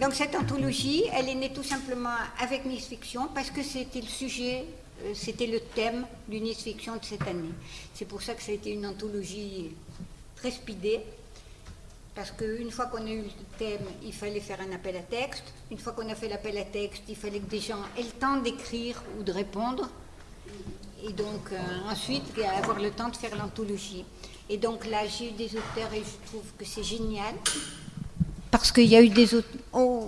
Donc cette anthologie, elle est née tout simplement avec Nice Fiction parce que c'était le sujet, euh, c'était le thème du Nice Fiction de cette année. C'est pour ça que ça a été une anthologie très speedée. Parce qu'une fois qu'on a eu le thème, il fallait faire un appel à texte. Une fois qu'on a fait l'appel à texte, il fallait que des gens aient le temps d'écrire ou de répondre. Et donc euh, ensuite, avoir le temps de faire l'anthologie. Et donc là, j'ai eu des auteurs et je trouve que c'est génial. Parce qu'il y a eu des auteurs. Oh,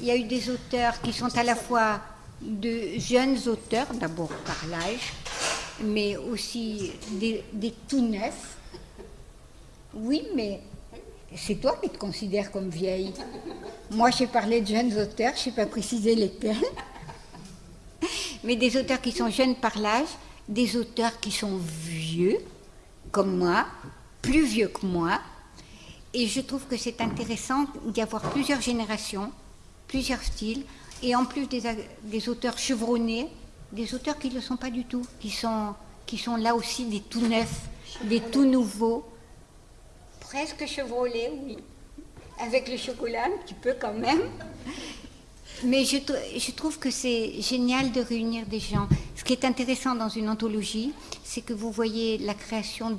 y a eu des auteurs qui sont à la fois de jeunes auteurs, d'abord par l'âge, mais aussi des tout neufs. Oui, mais c'est toi qui te considères comme vieille. Moi, j'ai parlé de jeunes auteurs, je n'ai pas précisé lesquels. Mais des auteurs qui sont jeunes par l'âge, des auteurs qui sont vieux, comme moi, plus vieux que moi. Et je trouve que c'est intéressant d'y avoir plusieurs générations, plusieurs styles, et en plus des, auteurs chevronnés, des auteurs qui ne le sont pas du tout, qui sont là aussi des tout neufs, des tout nouveaux presque chevrolet, oui. Avec le chocolat, un petit peu quand même. Mais je, je trouve que c'est génial de réunir des gens. Ce qui est intéressant dans une anthologie, c'est que vous voyez la création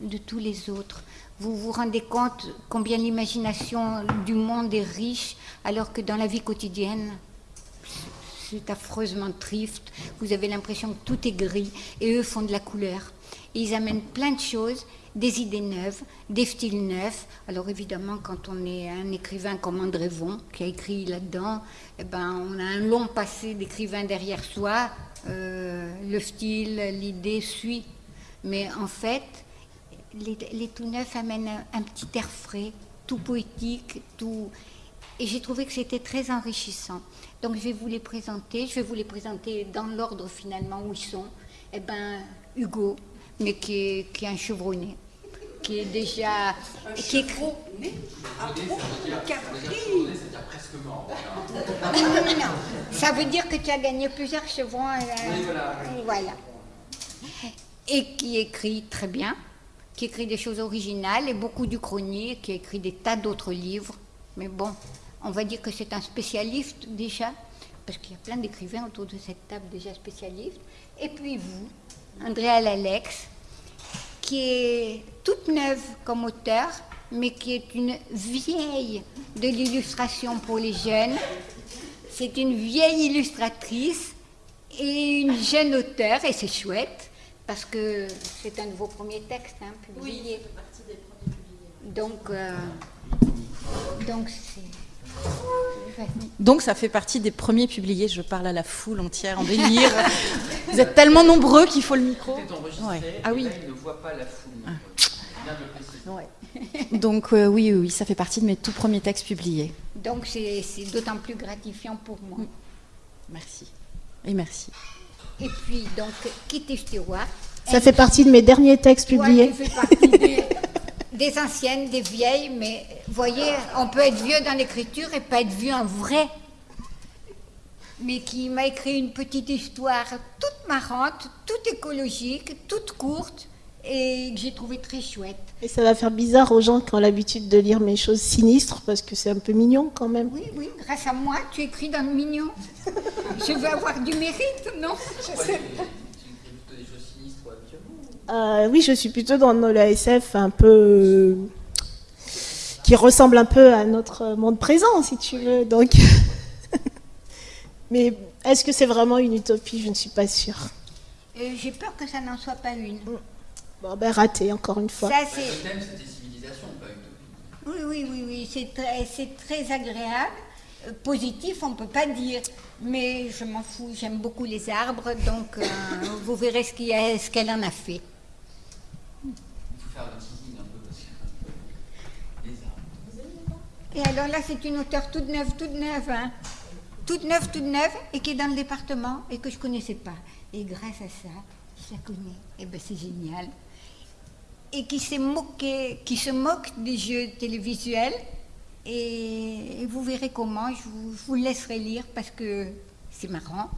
de, tous les autres. Vous vous rendez compte combien l'imagination du monde est riche, alors que dans la vie quotidienne, c'est affreusement triste. Vous avez l'impression que tout est gris, et eux font de la couleur. Ils amènent plein de choses des idées neuves, des styles neufs. Alors évidemment, quand on est un écrivain comme André Von, qui a écrit là-dedans, eh ben, on a un long passé d'écrivain derrière soi. Euh, le style, l'idée suit. Mais en fait, les, tout neufs amènent un, petit air frais, tout poétique, tout... Et j'ai trouvé que c'était très enrichissant. Donc je vais vous les présenter. Je vais vous les présenter dans l'ordre finalement où ils sont. Eh ben, Hugo, mais qui est un chevronné qui est déjà. Un qui est... Un presque mort. non, ça veut dire que tu as gagné plusieurs chevrons. Euh, oui, voilà, voilà. Et qui écrit très bien, qui écrit des choses originales et beaucoup du chronique, qui écrit des tas d'autres livres. Mais bon, on va dire que c'est un spécialiste déjà, parce qu'il y a plein d'écrivains autour de cette table déjà spécialistes. Et puis vous, Andrea Lalex, qui est toute neuve comme auteur, mais qui est une vieille de l'illustration pour les jeunes. C'est une vieille illustratrice et une jeune auteure, et c'est chouette, parce que c'est un de vos premiers textes hein, publiés. Oui, partie des premiers publiés. Donc, euh, donc c'est... Donc ça fait partie des premiers publiés, je parle à la foule entière en délire. Vous êtes tellement nombreux qu'il faut le micro. Ouais. Ah oui. Là, il ne voit pas la foule. Ah. Ouais. Donc euh, oui, oui, oui, ça fait partie de mes tout premiers textes publiés. Donc c'est d'autant plus gratifiant pour moi. Mm. Merci. Et merci. Et puis donc Kitty Stewart. Ça fait partie de mes derniers textes publiés. Ouais, fait partie des, anciennes, des vieilles, mais vous voyez, on peut être vieux dans l'écriture et pas être vieux en vrai. Mais qui m'a écrit une petite histoire toute marrante, toute écologique, toute courte, et que j'ai trouvé très chouette. Et ça va faire bizarre aux gens qui ont l'habitude de lire mes choses sinistres, parce que c'est un peu mignon quand même. Oui, oui, grâce à moi, tu écris dans le mignon. Je veux avoir du mérite, non? Je sais pas. Euh, oui, je suis plutôt dans la SF un peu euh, qui ressemble un peu à notre monde présent, si tu veux. Donc, mais est-ce que c'est vraiment une utopie? Je ne suis pas sûre. Euh, J'ai peur que ça n'en soit pas une. Bon, ben raté encore une fois. Ça, le thème, c'était civilisation, pas utopie. Oui, oui, oui, oui. c'est très, très agréable. Positif, on ne peut pas dire. Mais je m'en fous, j'aime beaucoup les arbres, donc euh, vous verrez ce qu'elle qu en a fait. Et alors là, c'est une auteure toute neuve, toute neuve, hein. toute neuve, toute neuve, et qui est dans le département et que je connaissais pas. Et grâce à ça, je la connais. Et ben c'est génial. Et qui s'est moqué, qui se moque des jeux télévisuels. Et, vous verrez comment. Je vous, je vous laisserai lire parce que c'est marrant.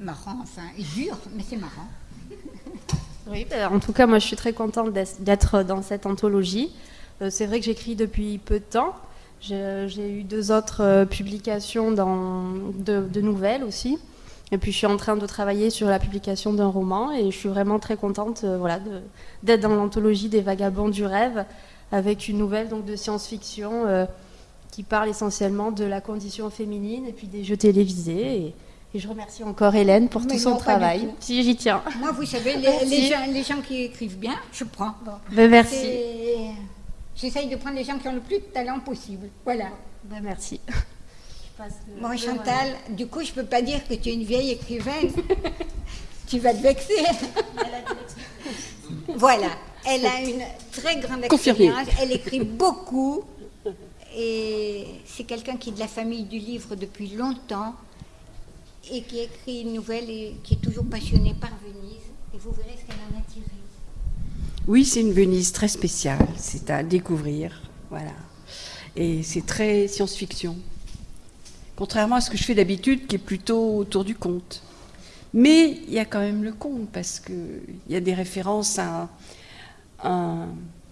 Marrant, enfin, dur, mais c'est marrant. Oui, ben, en tout cas, moi je suis très contente d'être dans cette anthologie. Euh, c'est vrai que j'écris depuis peu de temps. J'ai eu deux autres euh, publications dans, de, nouvelles aussi. Et puis je suis en train de travailler sur la publication d'un roman et je suis vraiment très contente euh, voilà, d'être dans l'anthologie des vagabonds du rêve avec une nouvelle donc, de science-fiction qui parle essentiellement de la condition féminine et puis des jeux télévisés. Je remercie encore Hélène pour tout son travail. Si j'y tiens. Moi, vous savez, les, gens, qui écrivent bien, je prends. Ben, merci. J'essaye de prendre les gens qui ont le plus de talent possible. Voilà. Ben, merci. Moi, Chantal, du coup, je ne peux pas dire que tu es une vieille écrivaine. tu vas te vexer. voilà. Elle a une très grande expérience. Elle écrit beaucoup. Et c'est quelqu'un qui est de la famille du livre depuis longtemps et qui écrit une nouvelle et qui est toujours passionné par Venise. Et vous verrez ce qu'elle en a tiré. Oui, c'est une Venise très spéciale, c'est à découvrir, voilà. Et c'est très science-fiction, contrairement à ce que je fais d'habitude, qui est plutôt autour du conte. Mais il y a quand même le conte, parce qu'il y a des références à un,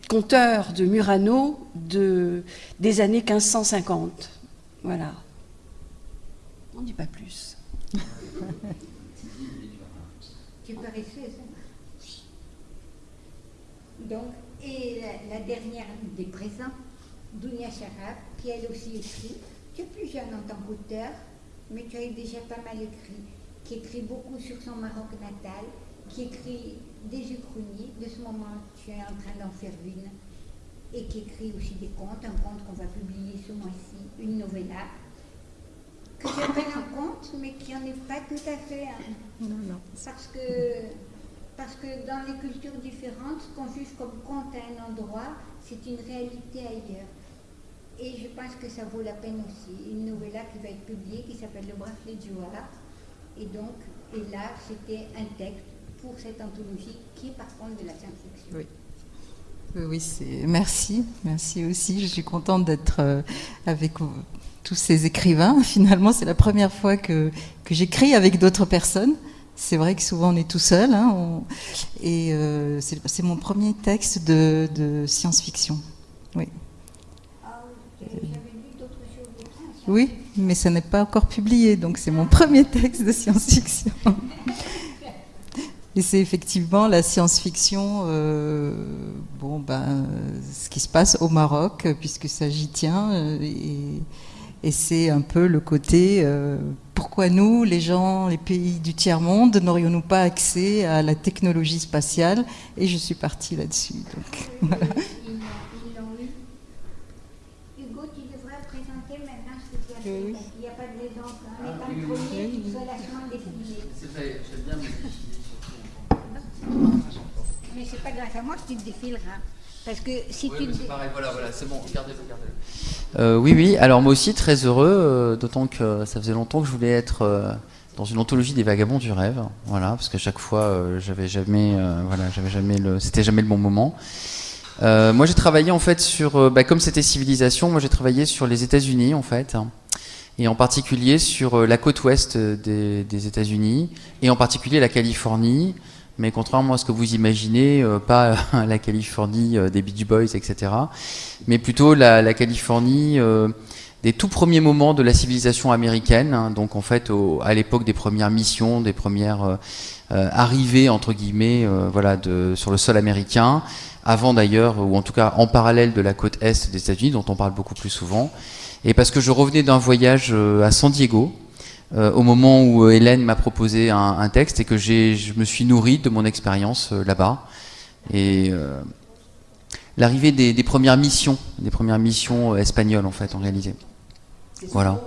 conteur de Murano de, des années 1550. Voilà. On ne dit pas plus. Tu paresseuse. Donc, et la, dernière des présents, Dounia Charab, qui elle aussi écrit. Tu es plus jeune en tant qu'auteur, mais tu as déjà pas mal écrit, qui écrit beaucoup sur son Maroc natal, qui écrit des uchronies. De ce moment, tu es en train d'en faire une. Et qui écrit aussi des contes, un conte qu'on va publier ce mois-ci, une novella, que j'appelle un conte, mais qui n'en est pas tout à fait un. Non, non. Parce que parce que dans les cultures différentes, ce qu'on juge comme conte à un endroit, c'est une réalité ailleurs. Et je pense que ça vaut la peine aussi. Une novella qui va être publiée, qui s'appelle Le bracelet du Joie. Et donc, et là, c'était un texte pour cette anthologie qui est par contre de la science-fiction. Oui. Oui, c'est... merci, merci aussi. Je suis contente d'être euh, avec tous ces écrivains. Finalement, c'est la première fois que, j'écris avec d'autres personnes. C'est vrai que souvent on est tout seul. Hein, et euh, c'est mon premier texte de, science-fiction. Oui. Mais ça n'est pas encore publié, donc c'est mon premier texte de science-fiction. Et c'est effectivement la science-fiction, euh, bon, ben, ce qui se passe au Maroc, puisque ça j'y tient, euh, et, et c'est un peu le côté euh, pourquoi nous, les gens, les pays du tiers-monde, n'aurions-nous pas accès à la technologie spatiale Et je suis partie là-dessus. Donc, voilà. Hugo, tu devrais présenter maintenant ce que tu as fait. Il n'y a pas de l'exemple. Hein. Ah, oui, oui, premier, tu dois la défiler. C'est vrai, j'aime bien me défiler Mais c'est pas grâce à moi que tu te défileras. Parce que si tu. C'est pareil, voilà, voilà, c'est bon, regardez-le, regardez-le. Euh, oui, oui, alors moi aussi très heureux, euh, d'autant que ça faisait longtemps que je voulais être euh, dans une anthologie des vagabonds du rêve, voilà, parce qu'à chaque fois, j'avais jamais, voilà, j'avais jamais le, c'était jamais le bon moment. moi, j'ai travaillé en fait sur, bah, comme c'était civilisation, moi j'ai travaillé sur les États-Unis en fait, et en particulier sur la côte ouest des États-Unis, et en particulier la Californie mais contrairement à ce que vous imaginez, euh, pas la Californie euh, des Beach Boys, etc., mais plutôt la, Californie euh, des tout premiers moments de la civilisation américaine, hein, donc en fait à l'époque des premières missions, des premières arrivées entre guillemets, voilà, sur le sol américain, avant d'ailleurs, ou en tout cas en parallèle de la côte est des États-Unis, dont on parle beaucoup plus souvent, et parce que je revenais d'un voyage à San Diego, euh, au moment où euh, Hélène m'a proposé un, texte et que je me suis nourri de mon expérience euh, là-bas. Et l'arrivée des, premières missions, des premières missions espagnoles en fait, en réalisé. Voilà.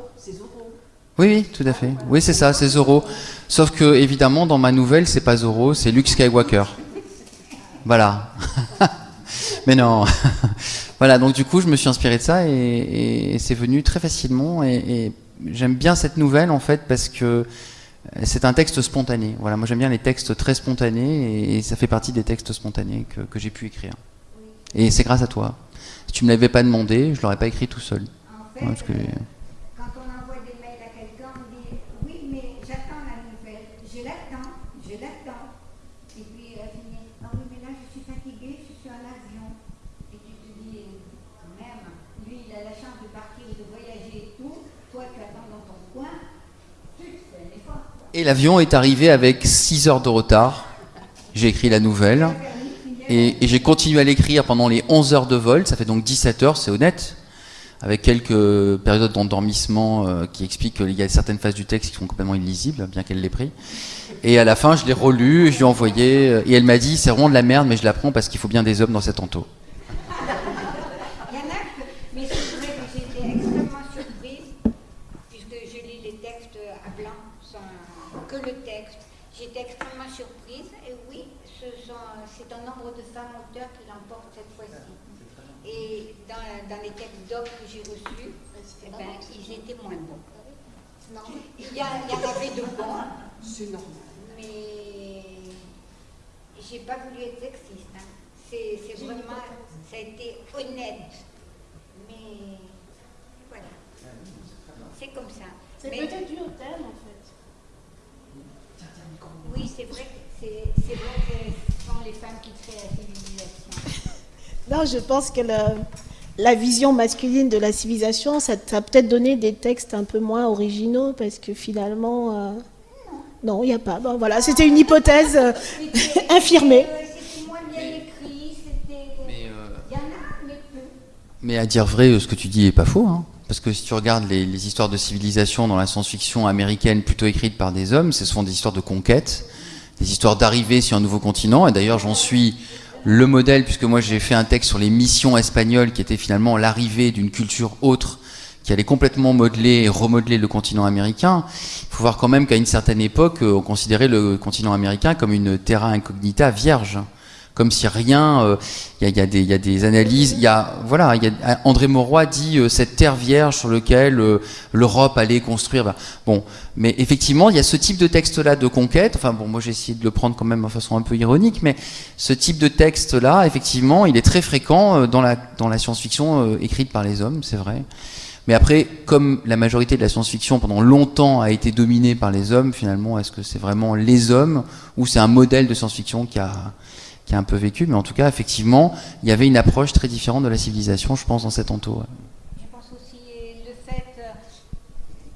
Oui, oui, tout à fait. Oui, c'est ça, c'est Zoro. Sauf que, évidemment, dans ma nouvelle, c'est pas Zoro, c'est Luke Skywalker. Voilà. Mais non. voilà, donc du coup, je me suis inspiré de ça et, c'est venu très facilement. et j'aime bien cette nouvelle en fait parce que c'est un texte spontané. Voilà, moi j'aime bien les textes très spontanés et, ça fait partie des textes spontanés que, j'ai pu écrire. Et c'est grâce à toi. Si tu me l'avais pas demandé, je l'aurais pas écrit tout seul. En fait, quand on envoie des mails à quelqu'un, on dit oui, mais toi tu attends dans ton coin, tu te fais un effort. Et l'avion est arrivé avec 6 heures de retard. J'ai écrit la nouvelle. Et, et j'ai continué à l'écrire pendant les 11 heures de vol. Ça fait donc 17 heures, c'est honnête. Avec quelques périodes d'endormissement euh, qui expliquent qu'il y a certaines phases du texte qui sont complètement illisibles, bien qu'elle l'ait pris. Et à la fin, je l'ai relu, je lui ai envoyé. euh, Et elle m'a dit c'est vraiment de la merde, mais je la prends parce qu'il faut bien des hommes dans cet ento. Il y en a que, mais c'est vrai que j'ai été extrêmement surprise, puisque je lis les textes à blanc, sans que le texte. J'étais extrêmement surprise, et oui, ce sont- c'est un nombre de femmes auteurs qui l'emportent cette fois-ci. Et dans, les textes d'hommes que j'ai reçus, eh ben, ils étaient moins bons. Il y, a- il y en avait de bons, C'est normal. mais j'ai pas voulu être sexiste. hein. C'est c'est vraiment, ça a été honnête. Mais voilà, c'est comme ça. C'est Mais- peut-être dû au thème en fait. Oui, c'est vrai, que- c'est c'est vrai que ce sont les femmes qui créent la civilisation. Non, je pense que le- la vision masculine de la civilisation, ça ça a peut-être donné des textes un peu moins originaux parce que finalement, euh, non, il n'y a pas. Bon, voilà, c'était une hypothèse euh, infirmée. C'était moins bien écrit, c'était. Il y en a, mais peu. Mais à dire vrai, ce que tu dis est pas faux. hein. Parce que si tu regardes les, les histoires de civilisation dans la science-fiction américaine plutôt écrites par des hommes, ce sont des histoires de conquête, des histoires d'arrivée sur un nouveau continent. Et d'ailleurs, j'en suis le modèle, puisque moi j'ai fait un texte sur les missions espagnoles, qui était finalement l'arrivée d'une culture autre, qui allait complètement modeler et remodeler le continent américain. Il faut voir quand même qu'à une certaine époque, euh, on considérait le continent américain comme une terra incognita vierge comme si rien. euh, Il y, a, des- analyses. Il y a voilà. Il y a, André Mauroy dit euh, cette terre vierge sur laquelle euh, l'Europe allait construire. ben, bon, mais effectivement, il y a ce type de texte-là de conquête. Enfin bon, moi j'ai essayé de le prendre quand même de façon un peu ironique, mais ce type de texte-là, effectivement, il est très fréquent euh, dans la dans la science-fiction euh, écrite par les hommes, c'est vrai. Mais après, comme la majorité de la science-fiction pendant longtemps a été dominée par les hommes, finalement, est-ce que c'est vraiment les hommes ou c'est un modèle de science-fiction qui a, un peu vécu Mais en tout cas, effectivement, il y avait une approche très différente de la civilisation, je pense, dans cet entour. Je pense aussi le fait euh,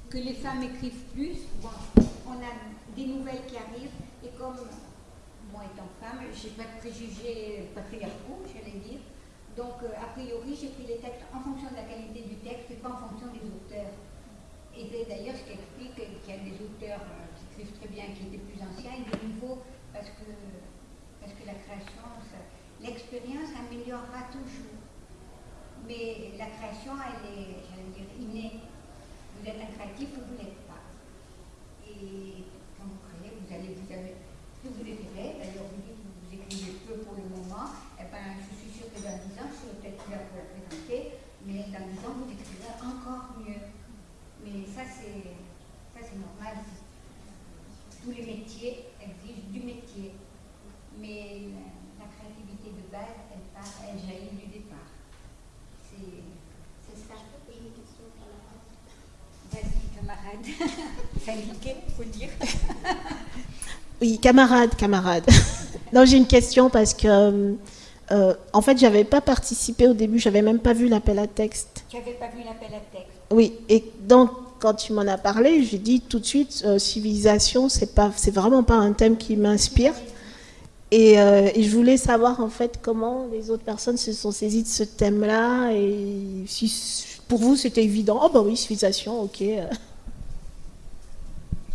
que les femmes écrivent plus. Bon, on a des nouvelles qui arrivent et comme moi étant femme, j'ai pas de préjugés patriarcaux, j'allais dire. Donc euh, a priori, j'ai pris les textes en fonction de la qualité du texte et pas en fonction des auteurs. Et c'est d'ailleurs ce qui explique qu'il y a des auteurs euh, qui écrivent très bien, qui étaient plus anciens, et des nouveaux, parce que, parce que la création, ça- l'expérience améliorera toujours. Mais la création, elle est, j'allais dire, innée. Vous êtes un créatif ou vous l'êtes pas. Et quand vous créez, vous allez, vous avez, plus vous écrivez, d'ailleurs vous dites que vous écrivez peu pour le moment, eh ben, je suis sûre que dans 10 ans, je serai peut-être là pour la présenter, mais dans 10 ans, vous écrivez encore mieux. Mais ça, c'est, ça, c'est normal. Tous les métiers exigent du métier. Mais la, la créativité de base, elle, part, elle jaillit du départ. C'est c'est ça. Faut dire. Oui, camarade, camarade. non, j'ai une question parce que, euh, euh, en fait, j'avais pas participé au début, j'avais même pas vu l'appel à texte. Tu n'avais pas vu l'appel à texte. Oui, et donc quand tu m'en as parlé, j'ai dit tout de suite, euh, civilisation, c'est pas, c'est vraiment pas un thème qui m'inspire. Et, euh, et je voulais savoir en fait comment les autres personnes se sont saisies de ce thème-là et si pour vous c'était évident. Oh bah oui, civilisation, ok. euh.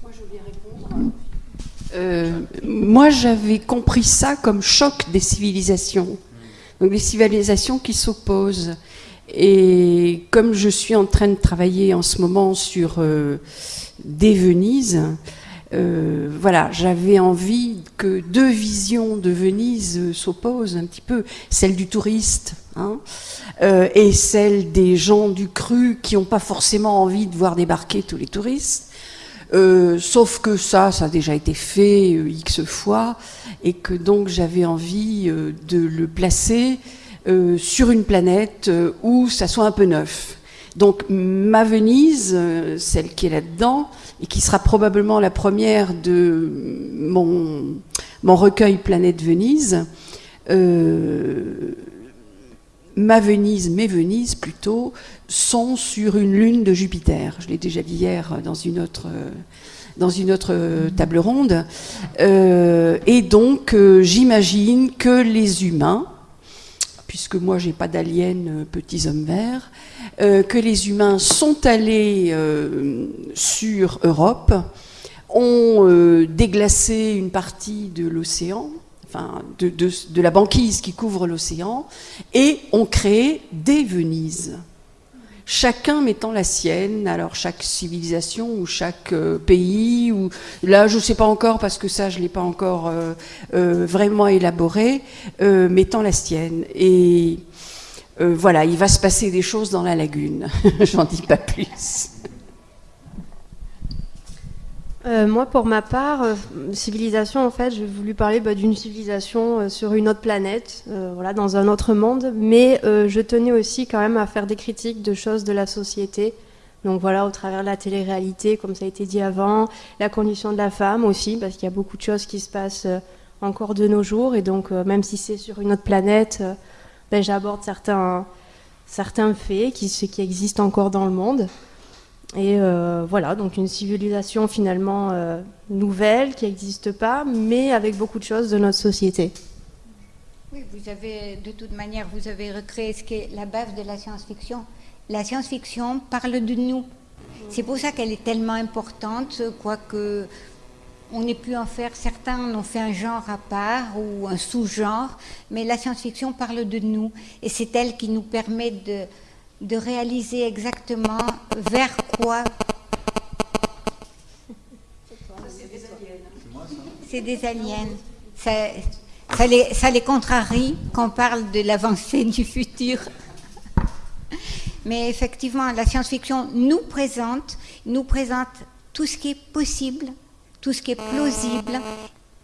Moi, je voulais répondre. Euh, moi, j'avais compris ça comme choc des civilisations. Donc, des civilisations qui s'opposent. Et comme je suis en train de travailler en ce moment sur euh, des Venise, euh, voilà, j'avais envie que deux visions de Venise euh, s'opposent un petit peu, celle du touriste hein, et celle des gens du cru qui n'ont pas forcément envie de voir débarquer tous les touristes. Euh, sauf que ça, ça a déjà été fait euh, X fois, et que donc j'avais envie euh, de le placer sur une planète où ça soit un peu neuf. Donc ma Venise, celle qui est là-dedans, et qui sera probablement la première de mon, mon recueil Planète Venise, ma Venise, mes Venises plutôt, sont sur une lune de Jupiter. Je l'ai déjà dit hier dans une autre, une autre table ronde. Euh, et donc, euh, j'imagine que les humains, puisque moi j'ai pas d'aliens euh, petits hommes verts, que les humains sont allés sur Europe, ont déglacé une partie de l'océan, enfin de, la banquise qui couvre l'océan, et ont créé des Venises chacun mettant la sienne, alors chaque civilisation ou chaque euh, pays, ou là je ne sais pas encore parce que ça je ne l'ai pas encore euh, euh, vraiment élaboré, mettant la sienne. Et voilà, il va se passer des choses dans la lagune, j'en dis pas plus. Euh, moi, pour ma part, euh, civilisation, en fait, j'ai voulu parler bah, d'une civilisation euh, sur une autre planète, voilà, dans un autre monde, mais je tenais aussi quand même à faire des critiques de choses de la société. Donc voilà, au travers de la télé-réalité, comme ça a été dit avant, la condition de la femme aussi, parce qu'il y a beaucoup de choses qui se passent encore de nos jours, et donc même si c'est sur une autre planète, ben, j'aborde certains, certains faits qui, qui existent encore dans le monde. Et euh, voilà, donc une civilisation finalement euh, nouvelle qui n'existe pas, mais avec beaucoup de choses de notre société. Oui, vous avez, de toute manière, vous avez recréé ce qui est la base de la science-fiction. La science-fiction parle de nous. C'est pour ça qu'elle est tellement importante, quoique on ait pu en faire, certains en ont fait un genre à part ou un sous-genre, mais la science-fiction parle de nous. Et c'est elle qui nous permet de, de réaliser exactement vers quoi. C'est des aliens. Ça, ça, les, ça les contrarie quand on parle de l'avancée du futur. Mais effectivement, la science-fiction nous présente, nous présente tout ce qui est possible, tout ce qui est plausible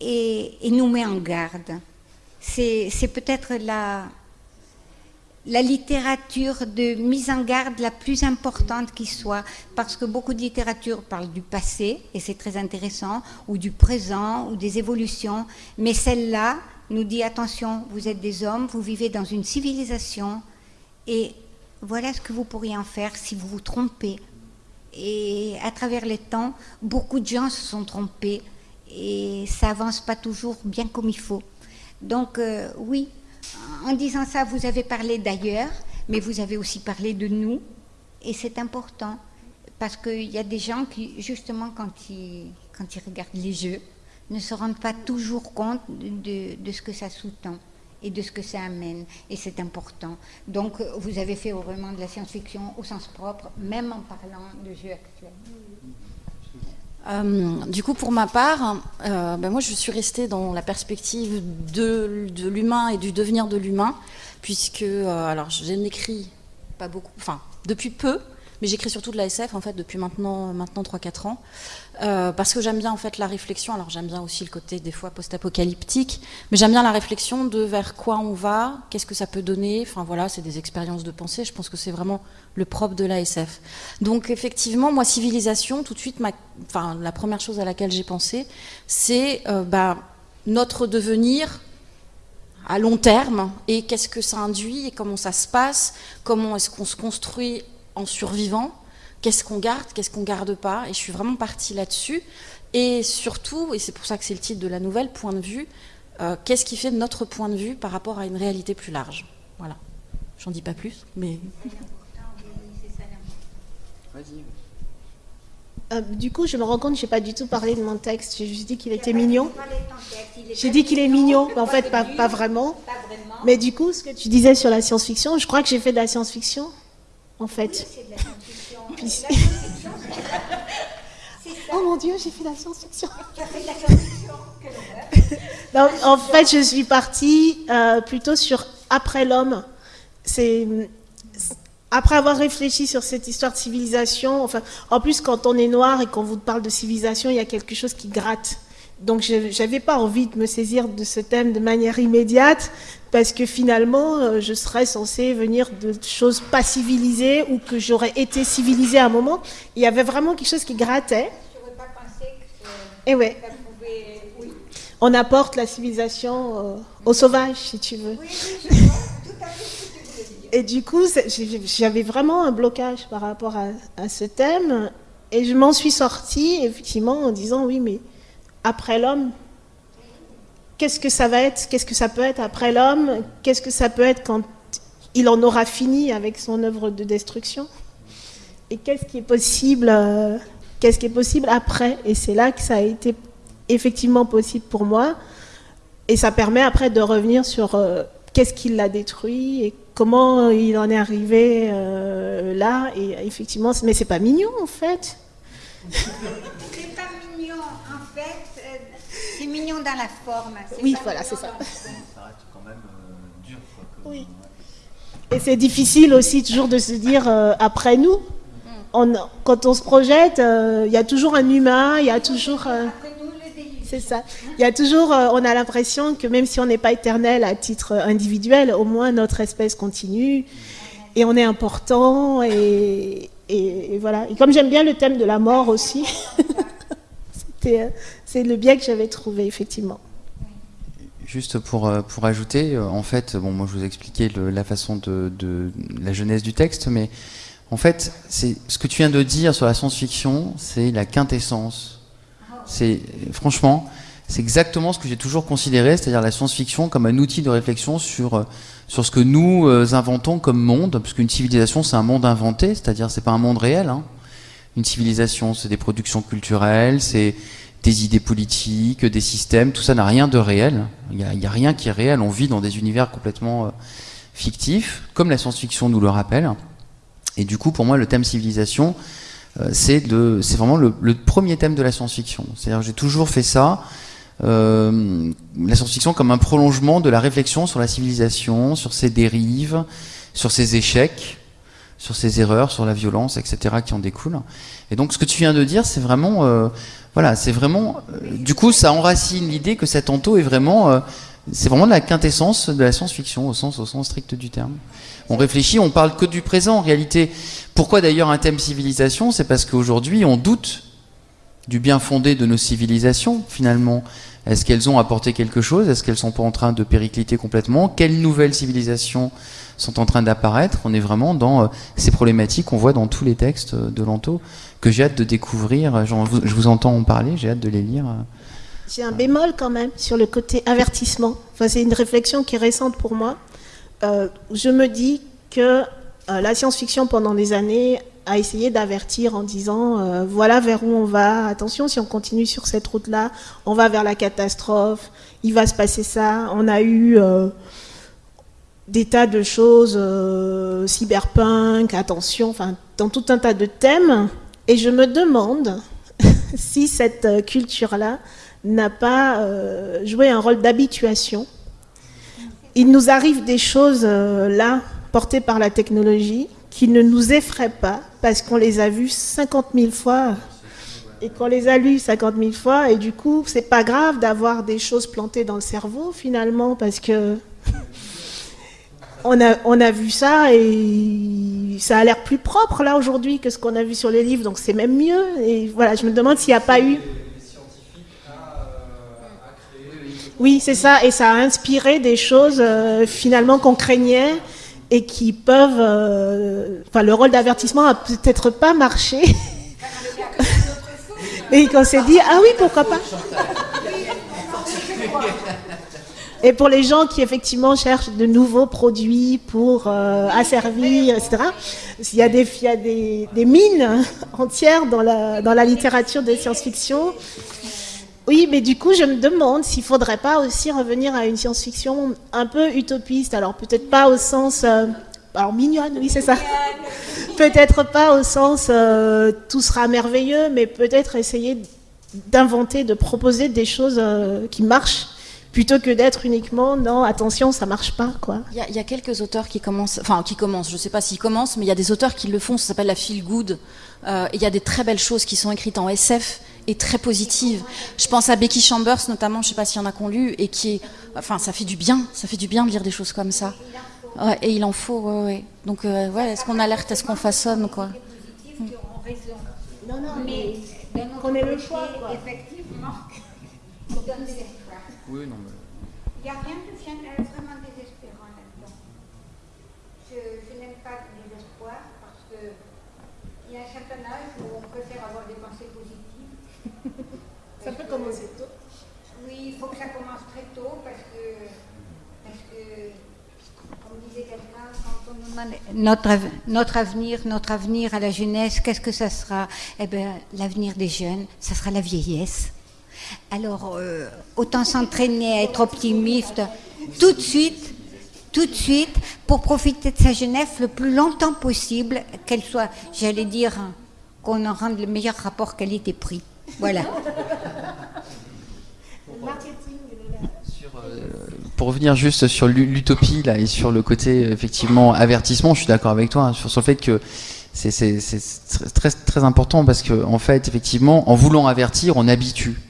et, et nous met en garde. C'est peut-être la, la littérature de mise en garde la plus importante qui soit, parce que beaucoup de littérature parle du passé, et c'est très intéressant, ou du présent, ou des évolutions, mais celle-là nous dit attention, vous êtes des hommes, vous vivez dans une civilisation, et voilà ce que vous pourriez en faire si vous vous trompez. Et à travers les temps, beaucoup de gens se sont trompés, et ça avance pas toujours bien comme il faut. Donc euh, oui, en disant ça, vous avez parlé d'ailleurs, mais vous avez aussi parlé de nous, et c'est important, parce qu'il y a des gens qui, justement, quand ils, quand ils regardent les jeux, ne se rendent pas toujours compte de, de ce que ça sous-tend et de ce que ça amène, et c'est important. Donc, vous avez fait vraiment de la science-fiction au sens propre, même en parlant de jeux actuels. Euh, du coup, pour ma part, euh, ben moi, je suis restée dans la perspective de, l'humain et du devenir de l'humain, puisque, euh, alors, je n'écris pas beaucoup, enfin, depuis peu, mais j'écris surtout de la SF en fait depuis maintenant maintenant 3-4 ans euh, parce que j'aime bien en fait la réflexion. Alors j'aime bien aussi le côté des fois post-apocalyptique, mais j'aime bien la réflexion de vers quoi on va, qu'est-ce que ça peut donner. Enfin voilà, c'est des expériences de pensée. Je pense que c'est vraiment le propre de la SF. Donc effectivement, moi civilisation, tout de suite, enfin la première chose à laquelle j'ai pensé, c'est euh, bah, notre devenir à long terme et qu'est-ce que ça induit et comment ça se passe, comment est-ce qu'on se construit en survivant, qu'est-ce qu'on garde, qu'est-ce qu'on garde pas, et je suis vraiment partie là-dessus. Et surtout, et c'est pour ça que c'est le titre de la nouvelle, point de vue, euh, qu'est-ce qui fait notre point de vue par rapport à une réalité plus large? Voilà. J'en dis pas plus, mais... Euh, du coup, je me rends compte n'ai pas du tout parlé de mon texte. J'ai juste dit qu'il était mignon. J'ai dit qu'il est mignon, mais en fait, pas, vraiment. Mais du coup, ce que tu disais sur la science-fiction, je crois que j'ai fait de la science-fiction en fait. oh mon Dieu, j'ai fait la science-fiction. en fait, je suis partie euh, plutôt sur après l'homme. C'est après avoir réfléchi sur cette histoire de civilisation. Enfin, en plus, quand on est noir et qu'on vous parle de civilisation, il y a quelque chose qui gratte. Donc, je n'avais pas envie de me saisir de ce thème de manière immédiate, parce que finalement, euh, je serais censée venir de choses pas civilisées ou que j'aurais été civilisée à un moment. Il y avait vraiment quelque chose qui grattait. pas pensé que Et ouais. On apporte la civilisation euh, au sauvage, si tu veux. Oui, je tout à fait ce que tu Et du coup, j'avais vraiment un blocage par rapport à, ce thème. Et je m'en suis sortie, effectivement, en disant oui, mais après l'homme, qu'est-ce que ça va être? Qu'est-ce que ça peut être après l'homme? Qu'est-ce que ça peut être quand il en aura fini avec son œuvre de destruction? Et qu'est-ce qui est possible euh, Qu'est-ce qui est possible après? Et c'est là que ça a été effectivement possible pour moi. Et ça permet après de revenir sur euh, qu'est-ce qui l'a détruit et comment il en est arrivé euh, là. Et effectivement, mais c'est pas mignon en fait. c'est pas mignon en fait. Euh, c'est mignon dans la forme. Oui, voilà, c'est ça. Ça reste quand même dur. oui. Et c'est difficile aussi toujours de se dire après nous. On, quand on se projette, il y a toujours un humain, il y a toujours. C'est ça. Il y a toujours, euh, on a l'impression que même si on n'est pas éternel à titre individuel, au moins notre espèce continue et on est important et, voilà. Et comme j'aime bien le thème de la mort aussi, euh, c'est le bien que j'avais trouvé effectivement. Juste pour, euh, pour ajouter, en fait, bon, moi je vous ai expliqué la façon de, la jeunesse du texte, mais en fait, c'est ce que tu viens de dire sur la science-fiction, c'est la quintessence c'est franchement, c'est exactement ce que j'ai toujours considéré, c'est-à-dire la science-fiction comme un outil de réflexion sur euh, sur ce que nous euh, inventons comme monde, parce qu'une civilisation c'est un monde inventé, c'est-à-dire c'est pas un monde réel. Hein. Une civilisation, c'est des productions culturelles, c'est des idées politiques, des systèmes, tout ça n'a rien de réel. Il n'y a, rien qui est réel. On vit dans des univers complètement euh, fictifs, comme la science-fiction nous le rappelle. Et du coup, pour moi, le thème civilisation, euh, c'est vraiment le, premier thème de la science-fiction. C'est-à-dire j'ai toujours fait ça, euh, la science-fiction comme un prolongement de la réflexion sur la civilisation, sur ses dérives, sur ses échecs, sur ses erreurs, sur la violence, etc. qui en découlent. Et donc ce que tu viens de dire, c'est vraiment, euh, voilà, c'est vraiment, du coup, ça enracine l'idée que cet anto est vraiment, c'est vraiment la quintessence de la science-fiction au sens, au sens strict du terme on réfléchit, on parle que du présent en réalité. Pourquoi d'ailleurs un thème civilisation? C'est parce qu'aujourd'hui on doute du bien fondé de nos civilisations finalement. Est-ce qu'elles ont apporté quelque chose? Est-ce qu'elles sont pas en train de péricliter complètement? Quelles nouvelles civilisations sont en train d'apparaître? On est vraiment dans euh, ces problématiques qu'on voit dans tous les textes de Lanto que j'ai hâte de découvrir. je vous entends en parler, j'ai hâte de les lire. J'ai un bémol quand même sur le côté avertissement. Enfin, c'est une réflexion qui est récente pour moi. Euh, je me dis que euh, la science-fiction, pendant des années, a essayé d'avertir en disant euh, voilà vers où on va, attention, si on continue sur cette route-là, on va vers la catastrophe, il va se passer ça. On a eu des tas de choses, cyberpunk, attention, enfin, dans tout un tas de thèmes. Et je me demande si cette culture-là n'a pas joué un rôle d'habituation il nous arrive des choses euh, là, portées par la technologie, qui ne nous effraient pas parce qu'on les a vues 50 000 fois et qu'on les a lues 50 000 fois. Et du coup, c'est pas grave d'avoir des choses plantées dans le cerveau finalement parce que on a, on a vu ça et ça a l'air plus propre là aujourd'hui que ce qu'on a vu sur les livres, donc c'est même mieux. Et voilà, je me demande s'il n'y a pas eu. Oui, c'est ça, et ça a inspiré des choses euh, finalement qu'on craignait et qui peuvent. Euh, enfin, le rôle d'avertissement a peut-être pas marché. et qu'on s'est dit, ah oui, pourquoi pas Et pour les gens qui effectivement cherchent de nouveaux produits pour euh, asservir, etc., il y a des, il y a des, des mines entières dans la, dans la littérature de science-fiction oui, mais du coup, je me demande s'il ne faudrait pas aussi revenir à une science-fiction un peu utopiste. Alors, peut-être pas au sens. Euh, alors, mignonne, oui, c'est ça. peut-être pas au sens euh, tout sera merveilleux, mais peut-être essayer d'inventer, de proposer des choses euh, qui marchent plutôt que d'être uniquement non attention ça marche pas quoi. Il y, a quelques auteurs qui commencent, enfin qui commencent, je sais pas s'ils commencent, mais il y a des auteurs qui le font, ça s'appelle la feel good. Il y a des très belles choses qui sont écrites en SF est très positive. Je pense à Becky Chambers notamment, je sais pas s'il y en a qu'on lu, et qui est, enfin, ça fait du bien, ça fait du bien de lire des choses comme ça. Ouais, et il en faut, ouais, Donc, euh, ouais, est-ce qu'on alerte, est-ce qu'on façonne, quoi? Non, non, mais qu'on ait le choix, quoi. Effectivement, Oui, non, mais... Il n'y a rien de vraiment désespérant là-dedans. je, je n'aime pas le désespoir parce qu'il y a un certain âge où on préfère avoir des pensées positives. Ça peut commencer tôt. Oui, il faut que ça commence très tôt parce que, parce que comme disait quelqu'un, quand on nous demande notre, av- notre avenir, notre avenir à la jeunesse, qu'est-ce que ça sera? Eh bien, l'avenir des jeunes, ça sera la vieillesse. Alors, euh, autant s'entraîner à être optimiste tout de suite, tout de suite, pour profiter de sa jeunesse le plus longtemps possible, qu'elle soit, j'allais dire, qu'on en rende le meilleur rapport qualité-prix. Voilà. Euh, pour revenir juste sur l'u- l'utopie là et sur le côté effectivement avertissement, je suis d'accord avec toi hein, sur, sur le fait que c'est très très important parce que en fait effectivement en voulant avertir on habitue.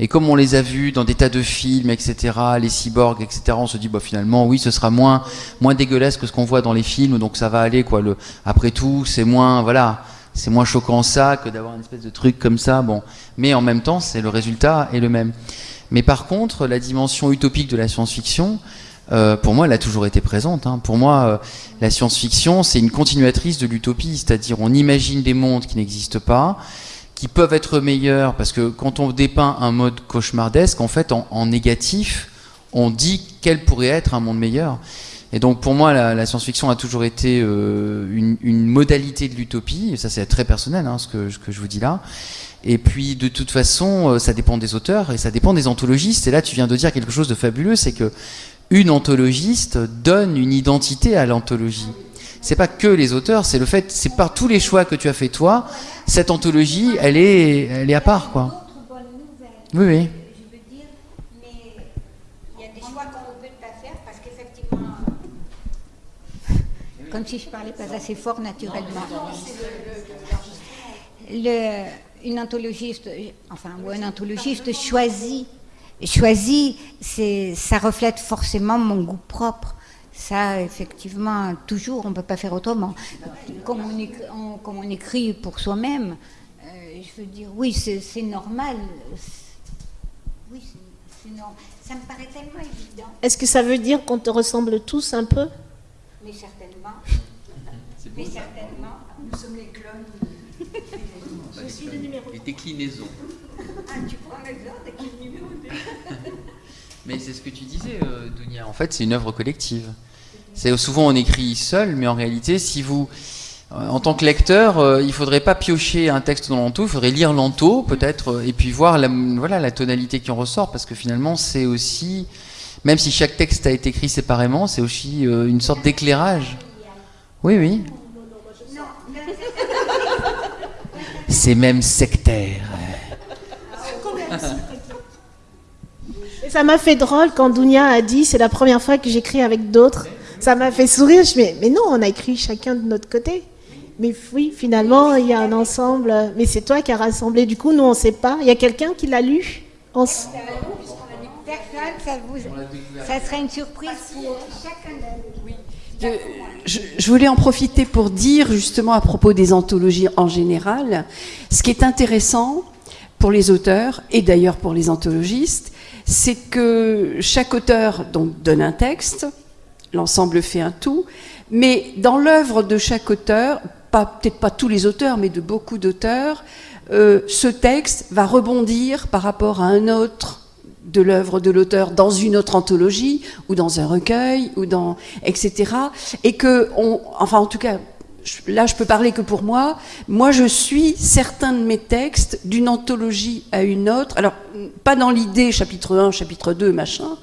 Et comme on les a vus dans des tas de films, etc., les cyborgs, etc., on se dit bah finalement oui ce sera moins moins dégueulasse que ce qu'on voit dans les films, donc ça va aller quoi. Le, après tout c'est moins voilà c'est moins choquant ça que d'avoir une espèce de truc comme ça. Bon, mais en même temps c'est le résultat est le même. Mais par contre, la dimension utopique de la science-fiction, euh, pour moi, elle a toujours été présente. hein. Pour moi, euh, la science-fiction, c'est une continuatrice de l'utopie, c'est-à-dire on imagine des mondes qui n'existent pas, qui peuvent être meilleurs, parce que quand on dépeint un mode cauchemardesque, en fait, en, négatif, on dit quel pourrait être un monde meilleur. Et donc pour moi, la, science-fiction a toujours été euh, une, modalité de l'utopie, ça c'est très personnel, hein, ce, que, ce que je vous dis là. Et puis de toute façon, euh, ça dépend des auteurs et ça dépend des anthologistes. Et là, tu viens de dire quelque chose de fabuleux, c'est que une anthologiste donne une identité à l'anthologie. C'est pas que les auteurs, c'est le fait, c'est par tous les choix que tu as fait toi, cette anthologie, elle est, elle est à part, quoi. Oui, oui. Comme si je parlais pas assez fort naturellement. Le- une anthologiste, enfin, ou un anthologiste choisit, choisit, ça reflète forcément mon goût propre. Ça, effectivement, toujours, on ne peut pas faire autrement. Comme on écrit, on- comme on écrit pour soi-même, euh, je veux dire, oui, c'est, normal. Oui, c'est, normal. Ça me paraît tellement évident, Est-ce que ça veut dire qu'on te ressemble tous un peu? Mais certainement. Mais certainement. Nous sommes les clones. Les déclinaisons. Ah, tu prends l'exemple de quel numéro Mais c'est ce que tu disais, euh, Dounia. En fait, c'est une œuvre collective. C'est souvent on écrit seul, mais en réalité, si vous, euh, en tant que lecteur, euh, il faudrait pas piocher un texte dans l'anto, il faudrait lire l'anto peut-être, euh, et puis voir la, voilà la tonalité qui en ressort, parce que finalement, c'est aussi, même si chaque texte a été écrit séparément, c'est aussi euh, une sorte d'éclairage. Oui, oui. C'est même sectaire. Ça m'a fait drôle quand Dounia a dit c'est la première fois que j'écris avec d'autres. Ça m'a fait sourire. Je me dis, mais non, on a écrit chacun de notre côté. Mais oui, finalement, il y a un ensemble. Mais c'est toi qui as rassemblé. Du coup, nous, on ne sait pas. Il y a quelqu'un qui l'a lu s- Personne, ça, vous, ça serait une surprise pour chacun d'eux. Je, je- je voulais en profiter pour dire justement à propos des anthologies en général, ce qui est intéressant pour les auteurs et d'ailleurs pour les anthologistes, c'est que chaque auteur donc donne un texte, l'ensemble fait un tout, mais dans l'œuvre de chaque auteur, peut-être pas tous les auteurs, mais de beaucoup d'auteurs, euh, ce texte va rebondir par rapport à un autre de l'œuvre de l'auteur dans une autre anthologie ou dans un recueil ou dans etc. Et que on, enfin en tout cas là je peux parler que pour moi. Moi je suis certains de mes textes d'une anthologie à une autre. Alors pas dans l'idée chapitre 1, chapitre 2, machin,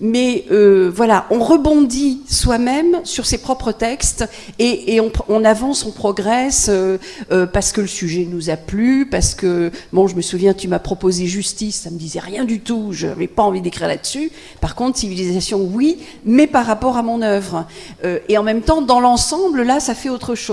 mais euh, voilà, on rebondit soi-même sur ses propres textes et, on, avance, on progresse euh, euh, parce que le sujet nous a plu, parce que bon, je me souviens, tu m'as proposé justice, ça me disait rien du tout, je n'avais pas envie d'écrire là-dessus. Par contre, civilisation, oui, mais par rapport à mon œuvre. Et en même temps, dans l'ensemble, là, ça fait autre chose.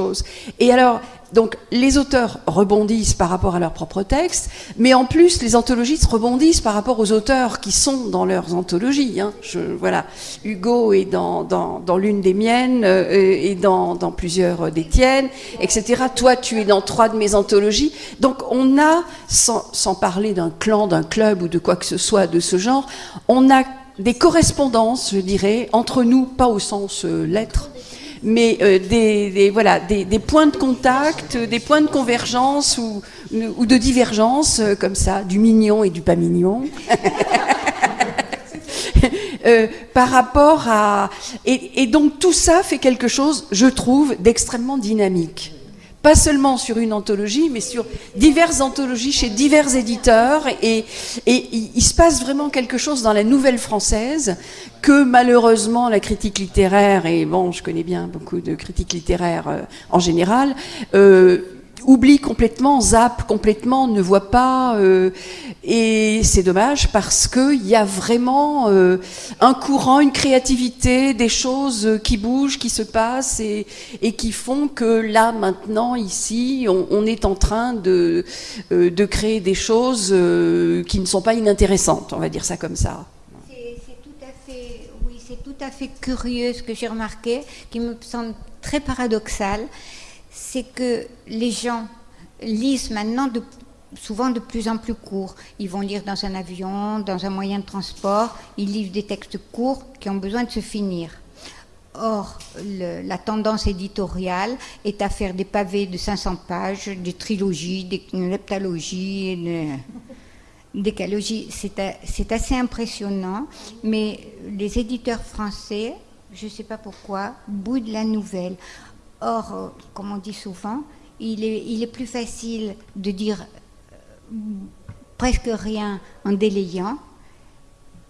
Et alors, donc les auteurs rebondissent par rapport à leurs propres textes, mais en plus les anthologistes rebondissent par rapport aux auteurs qui sont dans leurs anthologies. hein. Voilà, Hugo est dans, dans, dans l'une des miennes euh, et dans, dans plusieurs des tiennes, etc. Toi, tu es dans trois de mes anthologies. Donc on a, sans, sans parler d'un clan, d'un club ou de quoi que ce soit de ce genre, on a des correspondances, je dirais, entre nous, pas au sens euh, lettre, mais euh, des, voilà, des, points de contact, des points de convergence ou, ou de divergence, euh, comme ça, du mignon et du pas mignon. Euh, par rapport à... Et, et, donc tout ça fait quelque chose, je trouve, d'extrêmement dynamique. Pas seulement sur une anthologie, mais sur diverses anthologies chez divers éditeurs. Et, et il se passe vraiment quelque chose dans la nouvelle française que malheureusement la critique littéraire, et bon, je connais bien beaucoup de critiques littéraires euh, en général, euh, oublie complètement, zappe complètement, ne voit pas. Euh, et c'est dommage parce qu'il y a vraiment euh, un courant, une créativité, des choses qui bougent, qui se passent et, qui font que là, maintenant, ici, on, est en train de, euh, de créer des choses qui ne sont pas inintéressantes, on va dire ça comme ça. C'est tout oui, c'est tout à fait curieux ce que j'ai remarqué, qui me semble très paradoxal c'est que les gens lisent maintenant souvent de plus en plus court. Ils vont lire dans un avion, dans un moyen de transport, ils lisent des textes courts qui ont besoin de se finir. Or, la tendance éditoriale est à faire des pavés de 500 pages, des trilogies, des leptalogies, des décalogies. C'est assez impressionnant, mais les éditeurs français, je ne sais pas pourquoi, boudent la nouvelle. Or, euh, comme on dit souvent, il est, plus facile de dire euh, presque rien en délayant,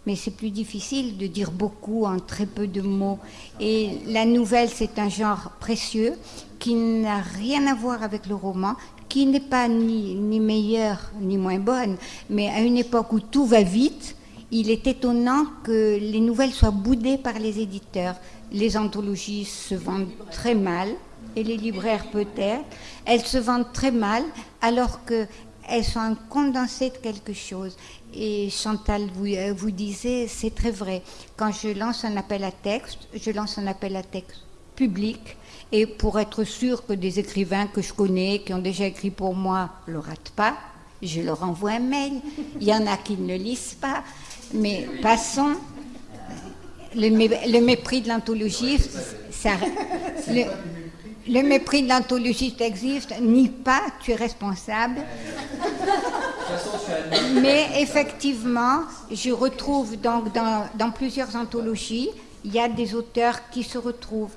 mais c'est plus difficile de dire beaucoup en très peu de mots. Et la nouvelle, c'est un genre précieux qui n'a rien à voir avec le roman, qui n'est pas ni, ni meilleure ni moins bonne, mais à une époque où tout va vite, il est étonnant que les nouvelles soient boudées par les éditeurs. Les anthologies se vendent très mal, et les libraires peut-être, elles se vendent très mal alors qu'elles sont un condensé de quelque chose. Et Chantal vous, euh, vous disait, c'est très vrai, quand je lance un appel à texte, je lance un appel à texte public, et pour être sûr que des écrivains que je connais, qui ont déjà écrit pour moi, ne le ratent pas, je leur envoie un mail. Il y en a qui ne le lisent pas, mais passons le, mépris de l'anthologiste, le, le, mépris de l'anthologiste existe, ni pas, tu es responsable. Mais effectivement, je retrouve donc dans, plusieurs anthologies, il y a des auteurs qui se retrouvent.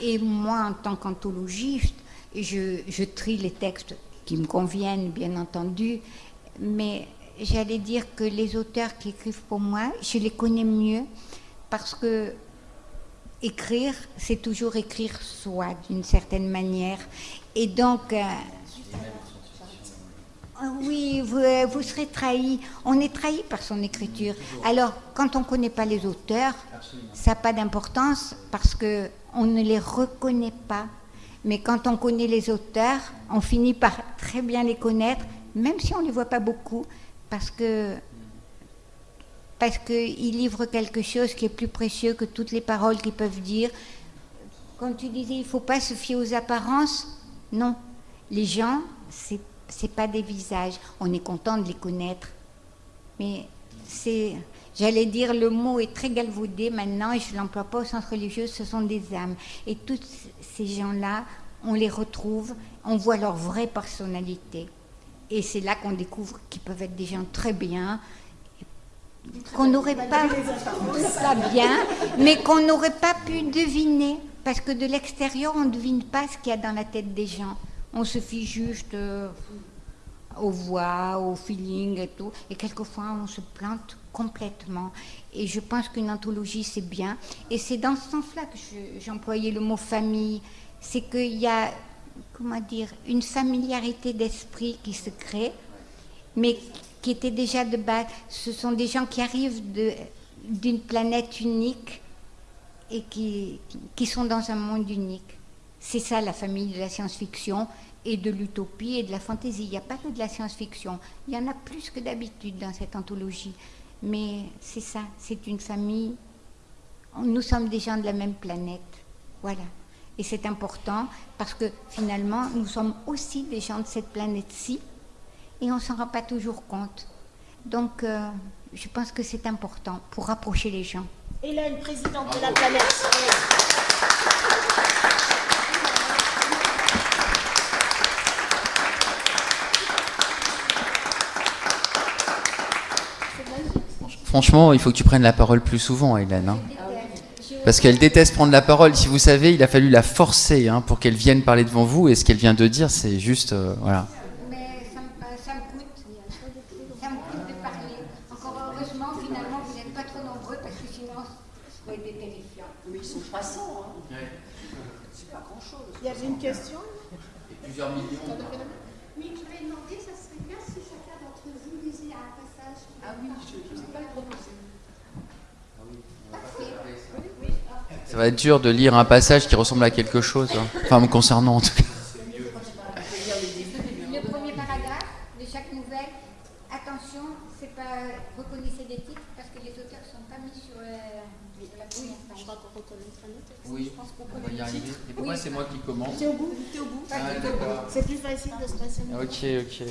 Et moi, en tant qu'anthologiste, je, je trie les textes qui me conviennent, bien entendu, mais j'allais dire que les auteurs qui écrivent pour moi, je les connais mieux parce que écrire, c'est toujours écrire soi d'une certaine manière. Et donc, euh, oui, euh, vous, serez trahi. On est trahi par son écriture. Alors, quand on ne connaît pas les auteurs, ça n'a pas d'importance parce qu'on ne les reconnaît pas. Mais quand on connaît les auteurs, on finit par très bien les connaître, même si on ne les voit pas beaucoup, parce que parce qu'il quelque chose qui est plus précieux que toutes les paroles qu'ils peuvent dire. Quand tu disais, il ne faut pas se fier aux apparences, non. Les gens, ce n'est pas des visages. On est content de les connaître. Mais c'est, j'allais dire, le mot est très galvaudé maintenant et je ne l'emploie pas au sens religieux, ce sont des âmes. Et tous ces gens-là, on les retrouve, on voit leur vraie personnalité. Et c'est là qu'on découvre qu'ils peuvent être des gens très bien, qu'on n'aurait pas ça bien, mais qu'on n'aurait pas pu deviner, parce que de l'extérieur, on ne devine pas ce qu'il y a dans la tête des gens. On se fie juste euh, aux voix, au feeling et tout, et quelquefois on se plante complètement. Et je pense qu'une anthologie, c'est bien. Et c'est dans ce sens-là que j'employais le mot famille. C'est qu'il y a, comment dire, une familiarité d'esprit qui se crée, mais qui étaient déjà de base. Ce sont des gens qui arrivent d'une planète unique et qui, qui sont dans un monde unique. C'est ça la famille de la science-fiction et de l'utopie et de la fantaisie. Il n'y a pas que de la science-fiction. Il y en a plus que d'habitude dans cette anthologie. Mais c'est ça, c'est une famille. Nous sommes des gens de la même planète. Voilà. Et c'est important parce que finalement, nous sommes aussi des gens de cette planète-ci et on ne s'en rend pas toujours compte. Donc, euh, je pense que c'est important pour rapprocher les gens. Hélène, présidente de la planète. Franchement, il faut que tu prennes la parole plus souvent, Hélène. Hein. Parce qu'elle déteste prendre la parole. Si vous savez, il a fallu la forcer hein, pour qu'elle vienne parler devant vous. Et ce qu'elle vient de dire, c'est juste. euh, voilà. Mais ça me, coûte. Ça me coûte de parler. Encore heureusement, finalement, vous n'êtes pas trop nombreux parce que sinon, ça aurait été terrifiant. Mais ils sont 300. Hein. Il y avait une question Plusieurs millions. Oui, je vais demander, ça serait bien si chacun d'entre vous lisait un passage. Ah oui, je ne sais pas le proposer. Ça va être dur de lire un passage qui ressemble à quelque chose. hein. Enfin, me concernant en tout cas. Le premier paragraphe de chaque nouvelle, attention, c'est pas reconnaissez des titres parce que les auteurs ne sont pas mis sur euh, la première page. Je crois qu'on reconnaîtra Oui, on va y arriver. Et pourquoi c'est moi qui commence C'est au bout T'es au bout Ah. C'est plus facile de se passer. Ok, ok.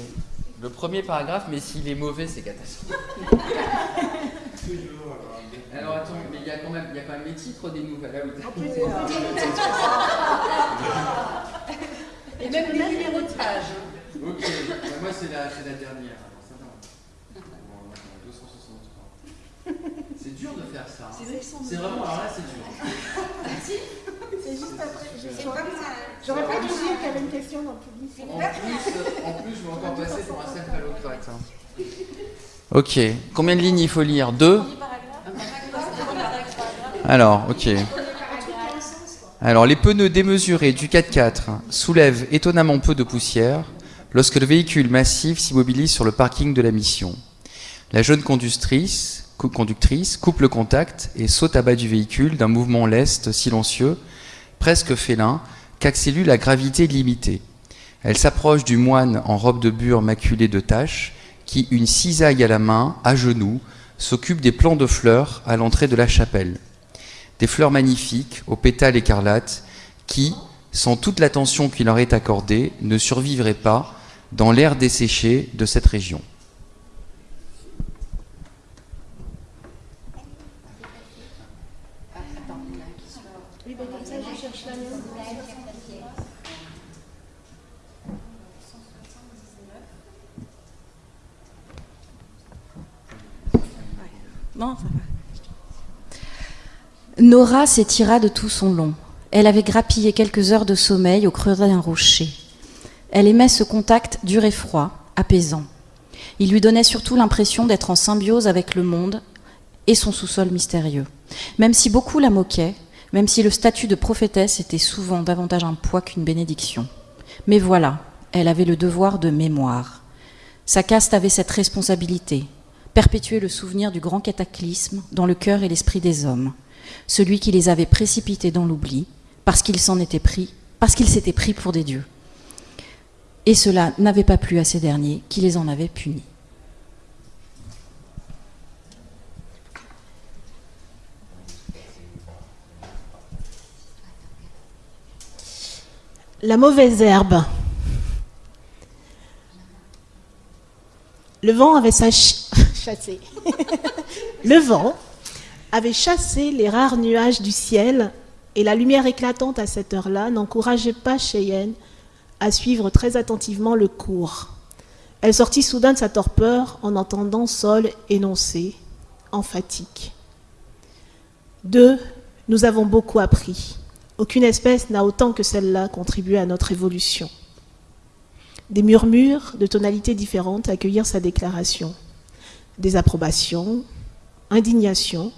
Le premier paragraphe, mais s'il est mauvais, c'est catastrophique. Alors attends, mais il y a quand même, il y a quand même les titres des nouvelles. Ah oui. Et même les numéros de page. Ok, bah, moi c'est la, c'est la dernière. Alors, ça va. Bon, attends, 263. C'est dur de faire ça. hein. C'est vraiment, alors là c'est dur. C'est juste après. J'aurais pas dû dire qu'il y avait une question dans le public. En plus, en plus, je vais encore passer pour un céphalocrate. hein. Ok, combien de lignes il faut lire? Deux? Alors, ok. Alors, les pneus démesurés du 4x4 soulèvent étonnamment peu de poussière lorsque le véhicule massif s'immobilise sur le parking de la mission. La jeune conductrice, cou- conductrice coupe le contact et saute à bas du véhicule d'un mouvement leste, silencieux, presque félin, qu'accélère la gravité limitée. Elle s'approche du moine en robe de bure maculée de taches, qui, une cisaille à la main, à genoux, s'occupe des plants de fleurs à l'entrée de la chapelle. Des fleurs magnifiques, aux pétales écarlates, qui, sans toute l'attention qui leur est accordée, ne survivraient pas dans l'air desséché de cette région. Nora s'étira de tout son long. Elle avait grappillé quelques heures de sommeil au creux d'un rocher. Elle aimait ce contact dur et froid, apaisant. Il lui donnait surtout l'impression d'être en symbiose avec le monde et son sous-sol mystérieux. Même si beaucoup la moquaient, même si le statut de prophétesse était souvent davantage un poids qu'une bénédiction. Mais voilà, elle avait le devoir de mémoire. Sa caste avait cette responsabilité, perpétuer le souvenir du grand cataclysme dans le cœur et l'esprit des hommes, celui qui les avait précipités dans l'oubli, parce qu'ils s'en étaient pris, parce qu'ils s'étaient pris pour des dieux. Et cela n'avait pas plu à ces derniers, qui les en avaient punis. La mauvaise herbe. Le vent avait sach- chassé. le vent avait chassé les rares nuages du ciel et la lumière éclatante à cette heure-là n'encourageait pas Cheyenne à suivre très attentivement le cours. Elle sortit soudain de sa torpeur en entendant Sol énoncer, emphatique. Deux, nous avons beaucoup appris. Aucune espèce n'a autant que celle-là contribué à notre évolution. Des murmures de tonalités différentes accueillirent sa déclaration. Désapprobation, indignation,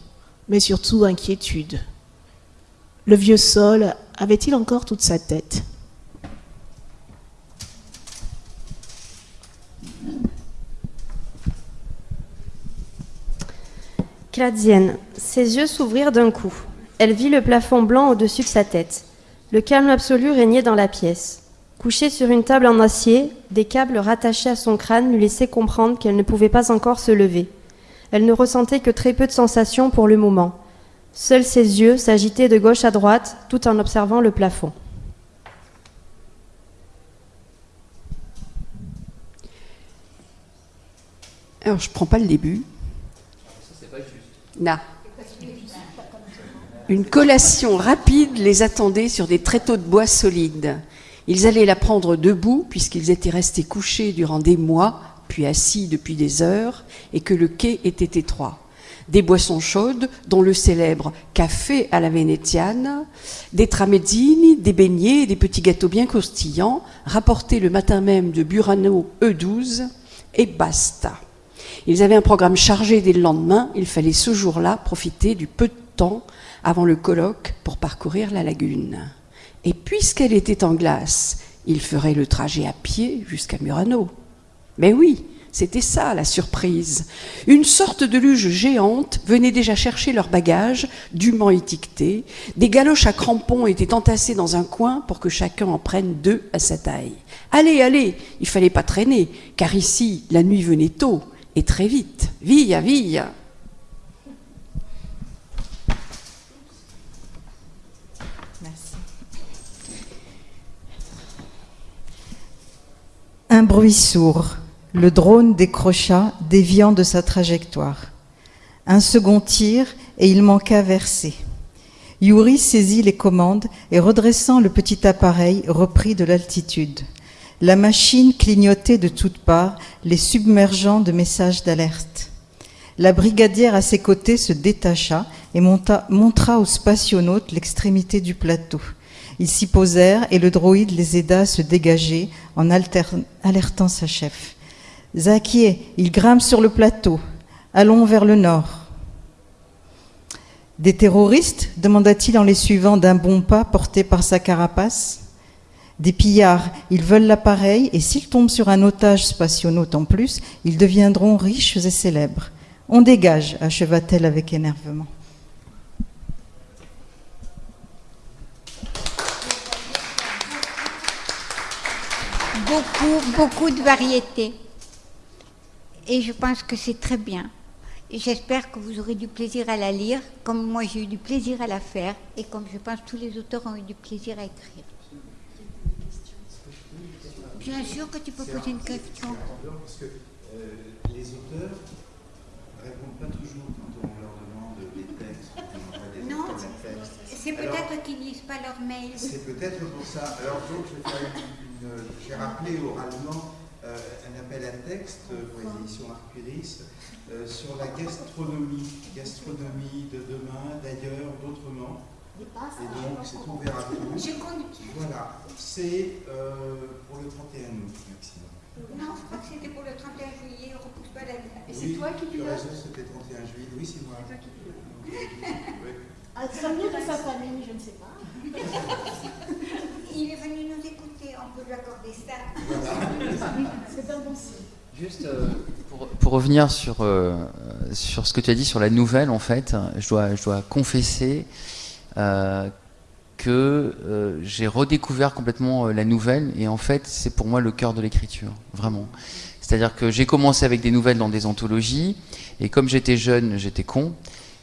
mais surtout inquiétude. Le vieux sol avait-il encore toute sa tête? Cladzienne. Ses yeux s'ouvrirent d'un coup. Elle vit le plafond blanc au-dessus de sa tête. Le calme absolu régnait dans la pièce. Couchée sur une table en acier, des câbles rattachés à son crâne lui laissaient comprendre qu'elle ne pouvait pas encore se lever. Elle ne ressentait que très peu de sensations pour le moment. Seuls ses yeux s'agitaient de gauche à droite tout en observant le plafond. Alors, je prends pas le début. Non. Une collation rapide les attendait sur des tréteaux de bois solides. Ils allaient la prendre debout, puisqu'ils étaient restés couchés durant des mois, puis assis depuis des heures, et que le quai était étroit. des boissons chaudes, dont le célèbre café à la vénétiane, des tramezzini, des beignets, des petits gâteaux bien croustillants, rapportés le matin même de Burano E12, et basta. Ils avaient un programme chargé dès le lendemain, il fallait ce jour-là profiter du peu de temps avant le colloque pour parcourir la lagune. Et puisqu'elle était en glace, ils feraient le trajet à pied jusqu'à Murano. Mais oui, c'était ça la surprise. Une sorte de luge géante venait déjà chercher leurs bagages, dûment étiquetés. Des galoches à crampons étaient entassées dans un coin pour que chacun en prenne deux à sa taille. Allez, allez, il fallait pas traîner, car ici, la nuit venait tôt et très vite. Villa, villa. Un bruit sourd. Le drone décrocha, déviant de sa trajectoire. Un second tir et il manqua verser. Yuri saisit les commandes et redressant le petit appareil reprit de l'altitude. La machine clignotait de toutes parts, les submergeant de messages d'alerte. La brigadière à ses côtés se détacha et montra aux spationautes l'extrémité du plateau. Ils s'y posèrent et le droïde les aida à se dégager en alertant sa chef. Zakié, il grimpe sur le plateau. Allons vers le nord. Des terroristes? demanda-t-il en les suivant d'un bon pas porté par sa carapace. Des pillards, ils veulent l'appareil et s'ils tombent sur un otage spationaute en plus, ils deviendront riches et célèbres. On dégage, acheva-t-elle avec énervement. Beaucoup, beaucoup de variétés. Et je pense que c'est très bien. J'espère que vous aurez du plaisir à la lire, comme moi j'ai eu du plaisir à la faire, et comme je pense tous les auteurs ont eu du plaisir à écrire. Bien sûr que tu peux poser une question. Parce que euh, les auteurs ne répondent pas toujours quand on leur demande des textes. Des non, c'est peut-être qu'ils ne lisent pas leurs mails. C'est peut-être pour ça. Alors donc, je vais faire une j'ai rappelé oralement euh, un appel à texte pour les éditions Arcuris euh, sur la gastronomie, gastronomie de demain, d'ailleurs, d'autrement. Et donc, c'est ouvert à tous. Voilà, c'est euh, pour le 31 août, maximum. Non, je crois que c'était pour le 31 juillet, on repousse pas la date. Et c'est toi qui dis ça raison, c'était 31 juillet. Oui, c'est moi. C'est toi qui dis ah, ça vient de sa famille, je ne sais pas. Il est venu nous écouter, on peut lui accorder ça. C'est un bon signe. Juste euh, pour, pour, revenir sur, euh, sur ce que tu as dit sur la nouvelle, en fait, je dois, je dois confesser euh, que euh, j'ai redécouvert complètement la nouvelle et en fait c'est pour moi le cœur de l'écriture, vraiment. C'est-à-dire que j'ai commencé avec des nouvelles dans des anthologies et comme j'étais jeune, j'étais con.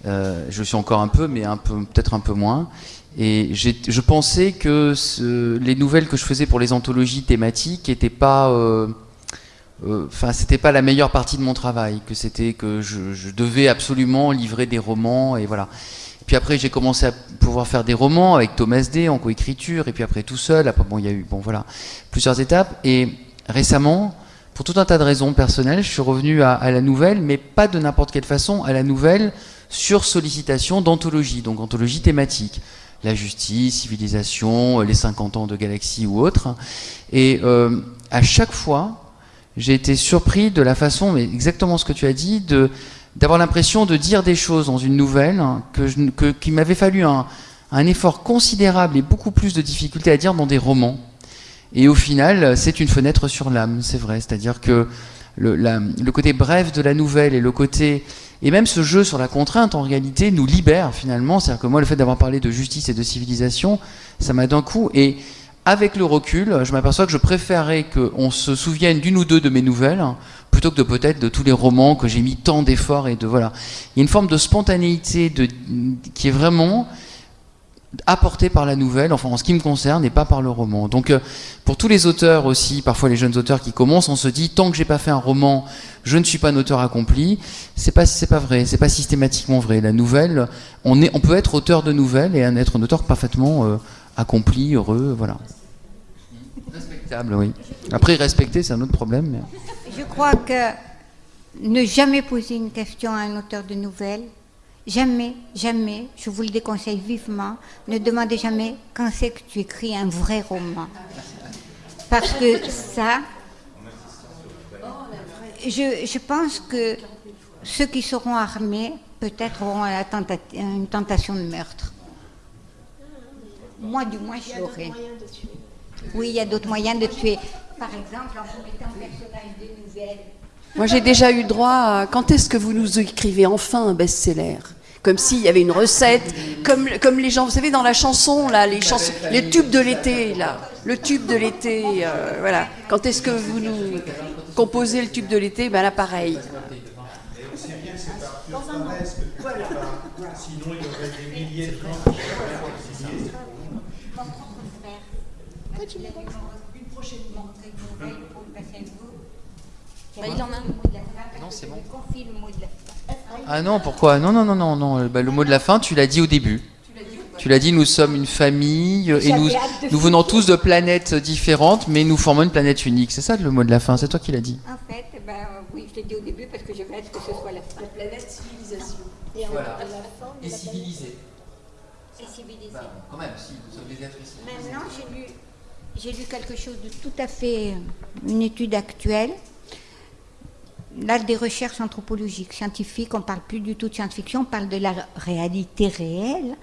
Euh, je suis encore un peu, mais un peu, peut-être un peu moins. Et je pensais que les nouvelles que je faisais pour les anthologies thématiques n'étaient pas, euh, enfin, c'était pas la meilleure partie de mon travail, que c'était que je, devais absolument livrer des romans et voilà. Puis après, j'ai commencé à pouvoir faire des romans avec Thomas D en coécriture, et puis après tout seul. Après, bon, il y a eu, bon, voilà, plusieurs étapes. Et récemment, pour tout un tas de raisons personnelles, je suis revenu à la nouvelle, mais pas de n'importe quelle façon, à la nouvelle sur sollicitation d'anthologie, donc anthologie thématique. La justice, civilisation, les 50 ans de galaxie ou autre. Et euh, à chaque fois, j'ai été surpris de la façon, mais exactement ce que tu as dit, de d'avoir l'impression de dire des choses dans une nouvelle hein, que qu'il m'avait fallu un, un, effort considérable et beaucoup plus de difficultés à dire dans des romans. Et au final, c'est une fenêtre sur l'âme, c'est vrai. C'est-à-dire que le, le, côté bref de la nouvelle et le côté et même ce jeu sur la contrainte, en réalité, nous libère finalement. C'est-à-dire que moi, le fait d'avoir parlé de justice et de civilisation, ça m'a d'un coup. Et avec le recul, je m'aperçois que je préférais qu'on se souvienne d'une ou deux de mes nouvelles plutôt que de peut-être de tous les romans que j'ai mis tant d'efforts et de voilà. Il y a une forme de spontanéité de, qui est vraiment apportée par la nouvelle, enfin en ce qui me concerne, et pas par le roman. Donc euh, pour tous les auteurs aussi, parfois les jeunes auteurs qui commencent, on se dit tant que j'ai pas fait un roman, je ne suis pas un auteur accompli. C'est pas c'est pas vrai, c'est pas systématiquement vrai. La nouvelle, on est on peut être auteur de nouvelles et être un auteur parfaitement euh, accompli, heureux, voilà. Respectable, oui. Après respecter, c'est un autre problème. Je crois que ne jamais poser une question à un auteur de nouvelles. Jamais, jamais, je vous le déconseille vivement, ne demandez jamais quand c'est que tu écris un vrai roman. Parce que ça, je, pense que ceux qui seront armés peut-être auront une tentation de meurtre. Moi, du moins, je l'aurai. Oui, il y a d'autres moyens de tuer. Par exemple, en vous mettant un personnage de nouvelles. Moi, j'ai déjà eu droit à quand est-ce que vous nous écrivez enfin un best-seller? Comme s'il y avait une recette, comme, comme les gens, vous savez, dans la chanson, là, les, chansons, les tubes de l'été, là, le tube de l'été, euh, voilà. Quand est-ce que vous nous composez le tube de l'été? Ben là, pareil. Sinon, il y aurait des milliers de gens qui seraient publiés. Mon propre frère. Il a dû une prochaine montrer une nouvelle pour le passer à vous. Bah, il en a. Le mot de la fin, Non, c'est je bon. lui confie le mot de la fin. Ah non, pourquoi? Non, non, non, non, non. Bah, le mot de la fin, tu l'as dit au début. Tu l'as dit, nous sommes une famille euh, et nous, venons tous de planètes différentes, mais nous formons une planète unique. C'est ça le mot de la fin, c'est toi qui l'as dit. En fait, ben, euh, oui, je l'ai dit au début parce que j'avais hâte que ce soit la fin. planète civilisation. Voilà. Et civilisé. Et civilisé. quand même, si, nous sommes des êtres Maintenant, j'ai lu, j'ai lu quelque chose de tout à fait, une étude actuelle. Là, des recherches anthropologiques, scientifiques, on parle plus du tout de science-fiction, on parle de la réalité réelle,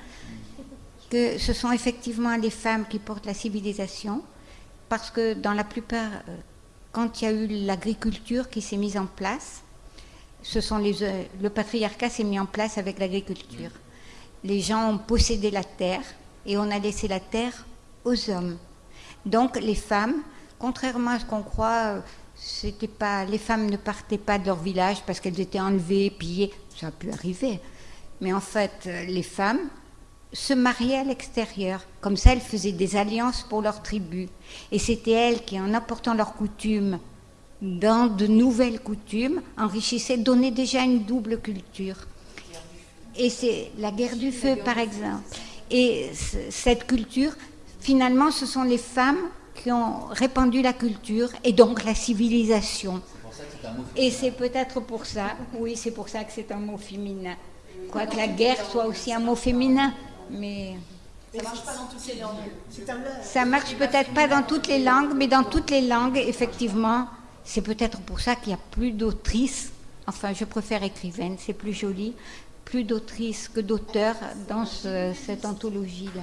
que ce sont effectivement les femmes qui portent la civilisation, parce que dans la plupart, euh, quand il y a eu l'agriculture qui s'est mise en place, ce sont les, euh, le patriarcat s'est mis en place avec l'agriculture. Les gens ont possédé la terre et on a laissé la terre aux hommes. Donc les femmes, contrairement à ce qu'on croit, euh, c'était pas, les femmes ne partaient pas de leur village parce qu'elles étaient enlevées, pillées. Ça a pu arriver. Mais en fait, euh, les femmes se mariaient à l'extérieur. Comme ça, elles faisaient des alliances pour leur tribu. Et c'était elles qui, en apportant leurs coutumes dans de nouvelles coutumes, enrichissaient, donnaient déjà une double culture. Et c'est la guerre du feu, par exemple. Et cette culture, finalement, ce sont les femmes qui ont répandu la culture et donc la civilisation. Et c'est peut-être pour ça, oui, c'est pour ça que c'est un mot féminin. Quoique la guerre soit aussi un mot féminin, mais ça marche peut-être pas dans toutes les langues, mais dans toutes les langues, effectivement, c'est peut-être pour ça qu'il n'y a plus d'autrices. Enfin, je préfère écrivaine, c'est plus joli. Plus d'autrices que d'auteurs dans ce- cette anthologie-là.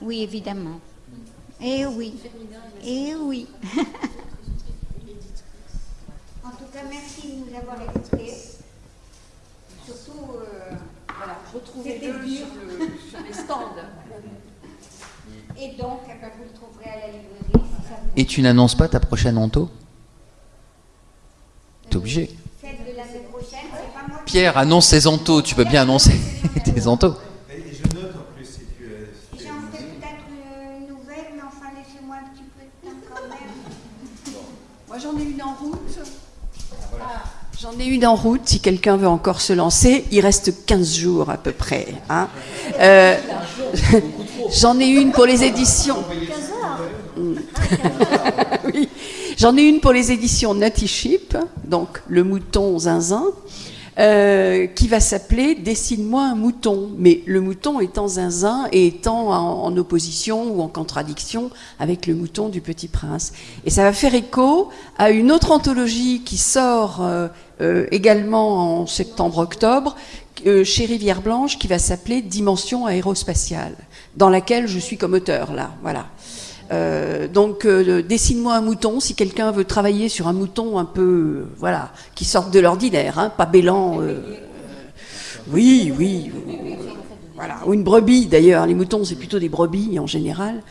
Oui, évidemment. Eh oui. Eh oui. en tout cas, merci de nous avoir écoutés. Surtout, euh, Voilà, retrouvez-le sur, le- sur les stands. et donc, eh ben, vous le trouverez à la librairie. si ça vous Et tu n'annonces pas ta prochaine anto? T'es obligé. Celle de l'année prochaine, c'est pas moi Pierre, annonce ses antos. Tu peux bien annoncer tes antos. Et et je note en plus, si tu, euh, si tu J'en as ferai une idée. peut-être une nouvelle, mais enfin, laissez-moi un petit peu de temps quand même. Moi, j'en ai une en route. J'en ai une en route, si quelqu'un veut encore se lancer. Il reste 15 jours à peu près. hein. Euh, J'en ai une pour les éditions. J'en ai une pour les éditions Nutty donc le mouton zinzin, euh, qui va s'appeler Dessine-moi un mouton. Mais le mouton étant zinzin et étant en, opposition ou en contradiction avec le mouton du Petit Prince. Et ça va faire écho à une autre anthologie qui sort euh, euh, également en septembre-octobre euh, chez Rivière Blanche qui va s'appeler Dimension aérospatiale, dans laquelle je suis comme auteur là. Voilà. Euh, donc, euh, dessine-moi un mouton si quelqu'un veut travailler sur un mouton un peu, euh, voilà, qui sorte de l'ordinaire, hein, pas bélant. euh, oui, oui, voilà, ou une brebis d'ailleurs. Les moutons, c'est plutôt des brebis en général.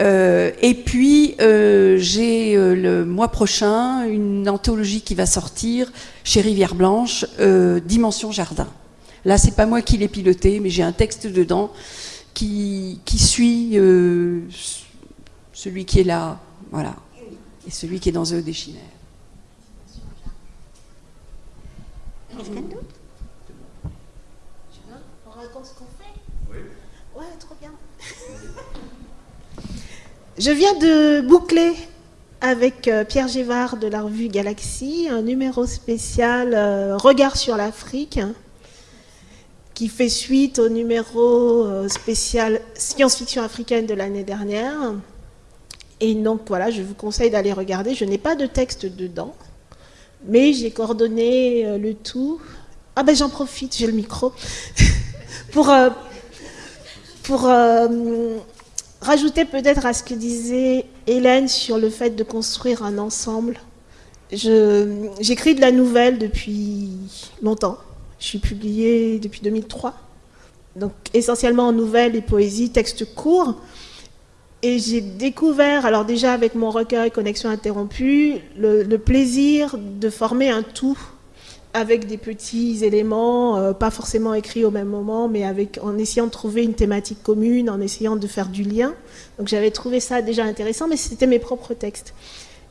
Euh, et puis, euh, j'ai euh, le mois prochain une anthologie qui va sortir chez Rivière Blanche, euh, Dimension Jardin. Là, c'est pas moi qui l'ai piloté, mais j'ai un texte dedans qui, qui suit celui qui est là, voilà, et celui qui est dans The Déchinaire. Quelqu'un d'autre? On raconte ce qu'on fait Oui. Ouais, trop bien. Je viens de boucler avec euh, Pierre Gévard de la revue Galaxy, un numéro spécial euh, Regard sur l'Afrique, qui fait suite au numéro euh, spécial Science-fiction africaine de l'année dernière. Et donc voilà, je vous conseille d'aller regarder. Je n'ai pas de texte dedans, mais j'ai coordonné le tout. Ah ben j'en profite, j'ai le micro. pour, pour rajouter peut-être à ce que disait Hélène sur le fait de construire un ensemble. J'écris de la nouvelle depuis longtemps. Je suis publiée depuis 2003. Donc essentiellement en nouvelles et poésie, textes courts. Et j'ai découvert, alors déjà avec mon recueil Connexion interrompue, le plaisir de former un tout avec des petits éléments, euh, pas forcément écrits au même moment, mais en essayant de trouver une thématique commune, en essayant de faire du lien. Donc j'avais trouvé ça déjà intéressant, mais c'était mes propres textes.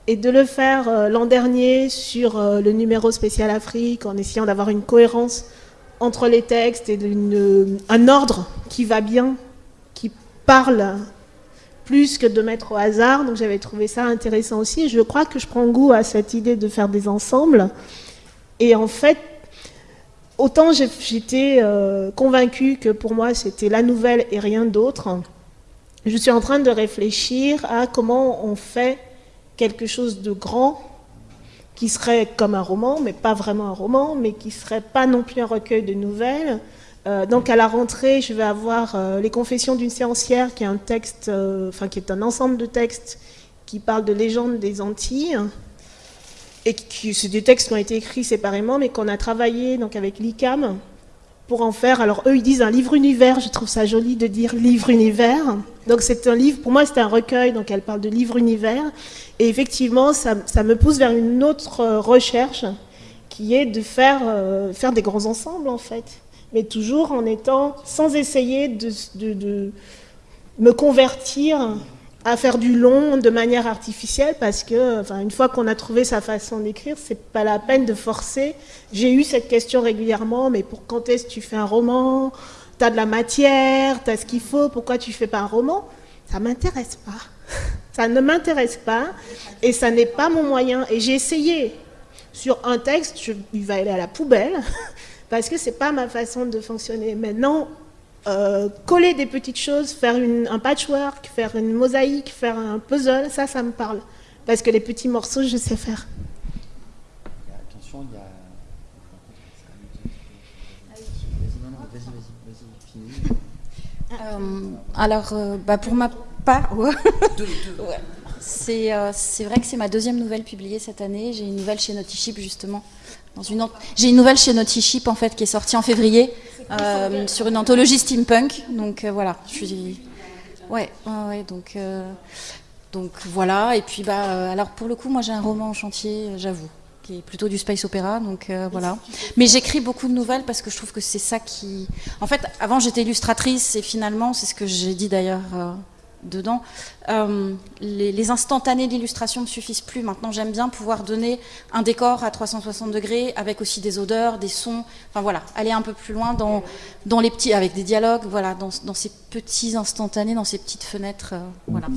Et de le faire euh, l'an dernier sur euh, le numéro spécial Afrique, en essayant d'avoir une cohérence entre les textes et un ordre qui va bien, qui parle plus que de mettre au hasard. Donc j'avais trouvé ça intéressant aussi. Je crois que je prends goût à cette idée de faire des ensembles. Et en fait, autant j'étais euh, convaincue que pour moi c'était la nouvelle et rien d'autre, je suis en train de réfléchir à comment on fait quelque chose de grand qui serait comme un roman, mais pas vraiment un roman, mais qui serait pas non plus un recueil de nouvelles. Euh, donc à la rentrée, je vais avoir euh, Les Confessions d'une séancière, qui est un texte, enfin qui est un ensemble de textes qui parle de légendes des Antilles et c'est des textes qui ont été écrits séparément, mais qu'on a travaillé donc avec l'ICAM pour en faire. Alors eux, ils disent un livre univers. Je trouve ça joli de dire livre univers. Donc c'est un livre. Pour moi, c'est un recueil. Donc elle parle de livre univers. Et effectivement, ça, me pousse vers une autre euh, recherche, qui est de faire euh, faire des grands ensembles en fait, mais toujours en étant sans essayer de, me convertir à faire du long de manière artificielle parce que, une fois qu'on a trouvé sa façon d'écrire, c'est pas la peine de forcer. J'ai eu cette question régulièrement, mais pour quand est-ce que tu fais un roman? Tu as de la matière, tu as ce qu'il faut, pourquoi tu fais pas un roman? Ça m'intéresse pas. Ça ne m'intéresse pas et ça n'est pas mon moyen. Et j'ai essayé sur un texte, il va aller à la poubelle parce que c'est pas ma façon de fonctionner. Maintenant, euh, coller des petites choses, faire un patchwork, faire une mosaïque, faire un puzzle, ça, ça me parle. Parce que les petits morceaux, je sais faire. Attention, il y a... Euh, alors, euh, bah pour ma part, c'est vrai que c'est ma deuxième nouvelle publiée cette année. J'ai une nouvelle chez Naughty justement. J'ai une nouvelle chez Naughty en fait qui est sortie en février. Euh, sur une anthologie steampunk. Donc euh, voilà. Ouais, ouais, donc, euh, donc voilà. Et puis bah, alors pour le coup, moi j'ai un roman en chantier, j'avoue, qui est plutôt du space opéra. Donc voilà. Mais j'écris beaucoup de nouvelles parce que je trouve que c'est ça qui. En fait, avant j'étais illustratrice et finalement, c'est ce que j'ai dit d'ailleurs dedans. Euh, les, instantanés d'illustration ne suffisent plus. Maintenant, j'aime bien pouvoir donner un décor à 360 degrés avec aussi des odeurs, des sons. Enfin voilà, aller un peu plus loin dans, dans les petits, avec des dialogues, voilà, dans, dans ces petits instantanés, dans ces petites fenêtres. Euh, voilà.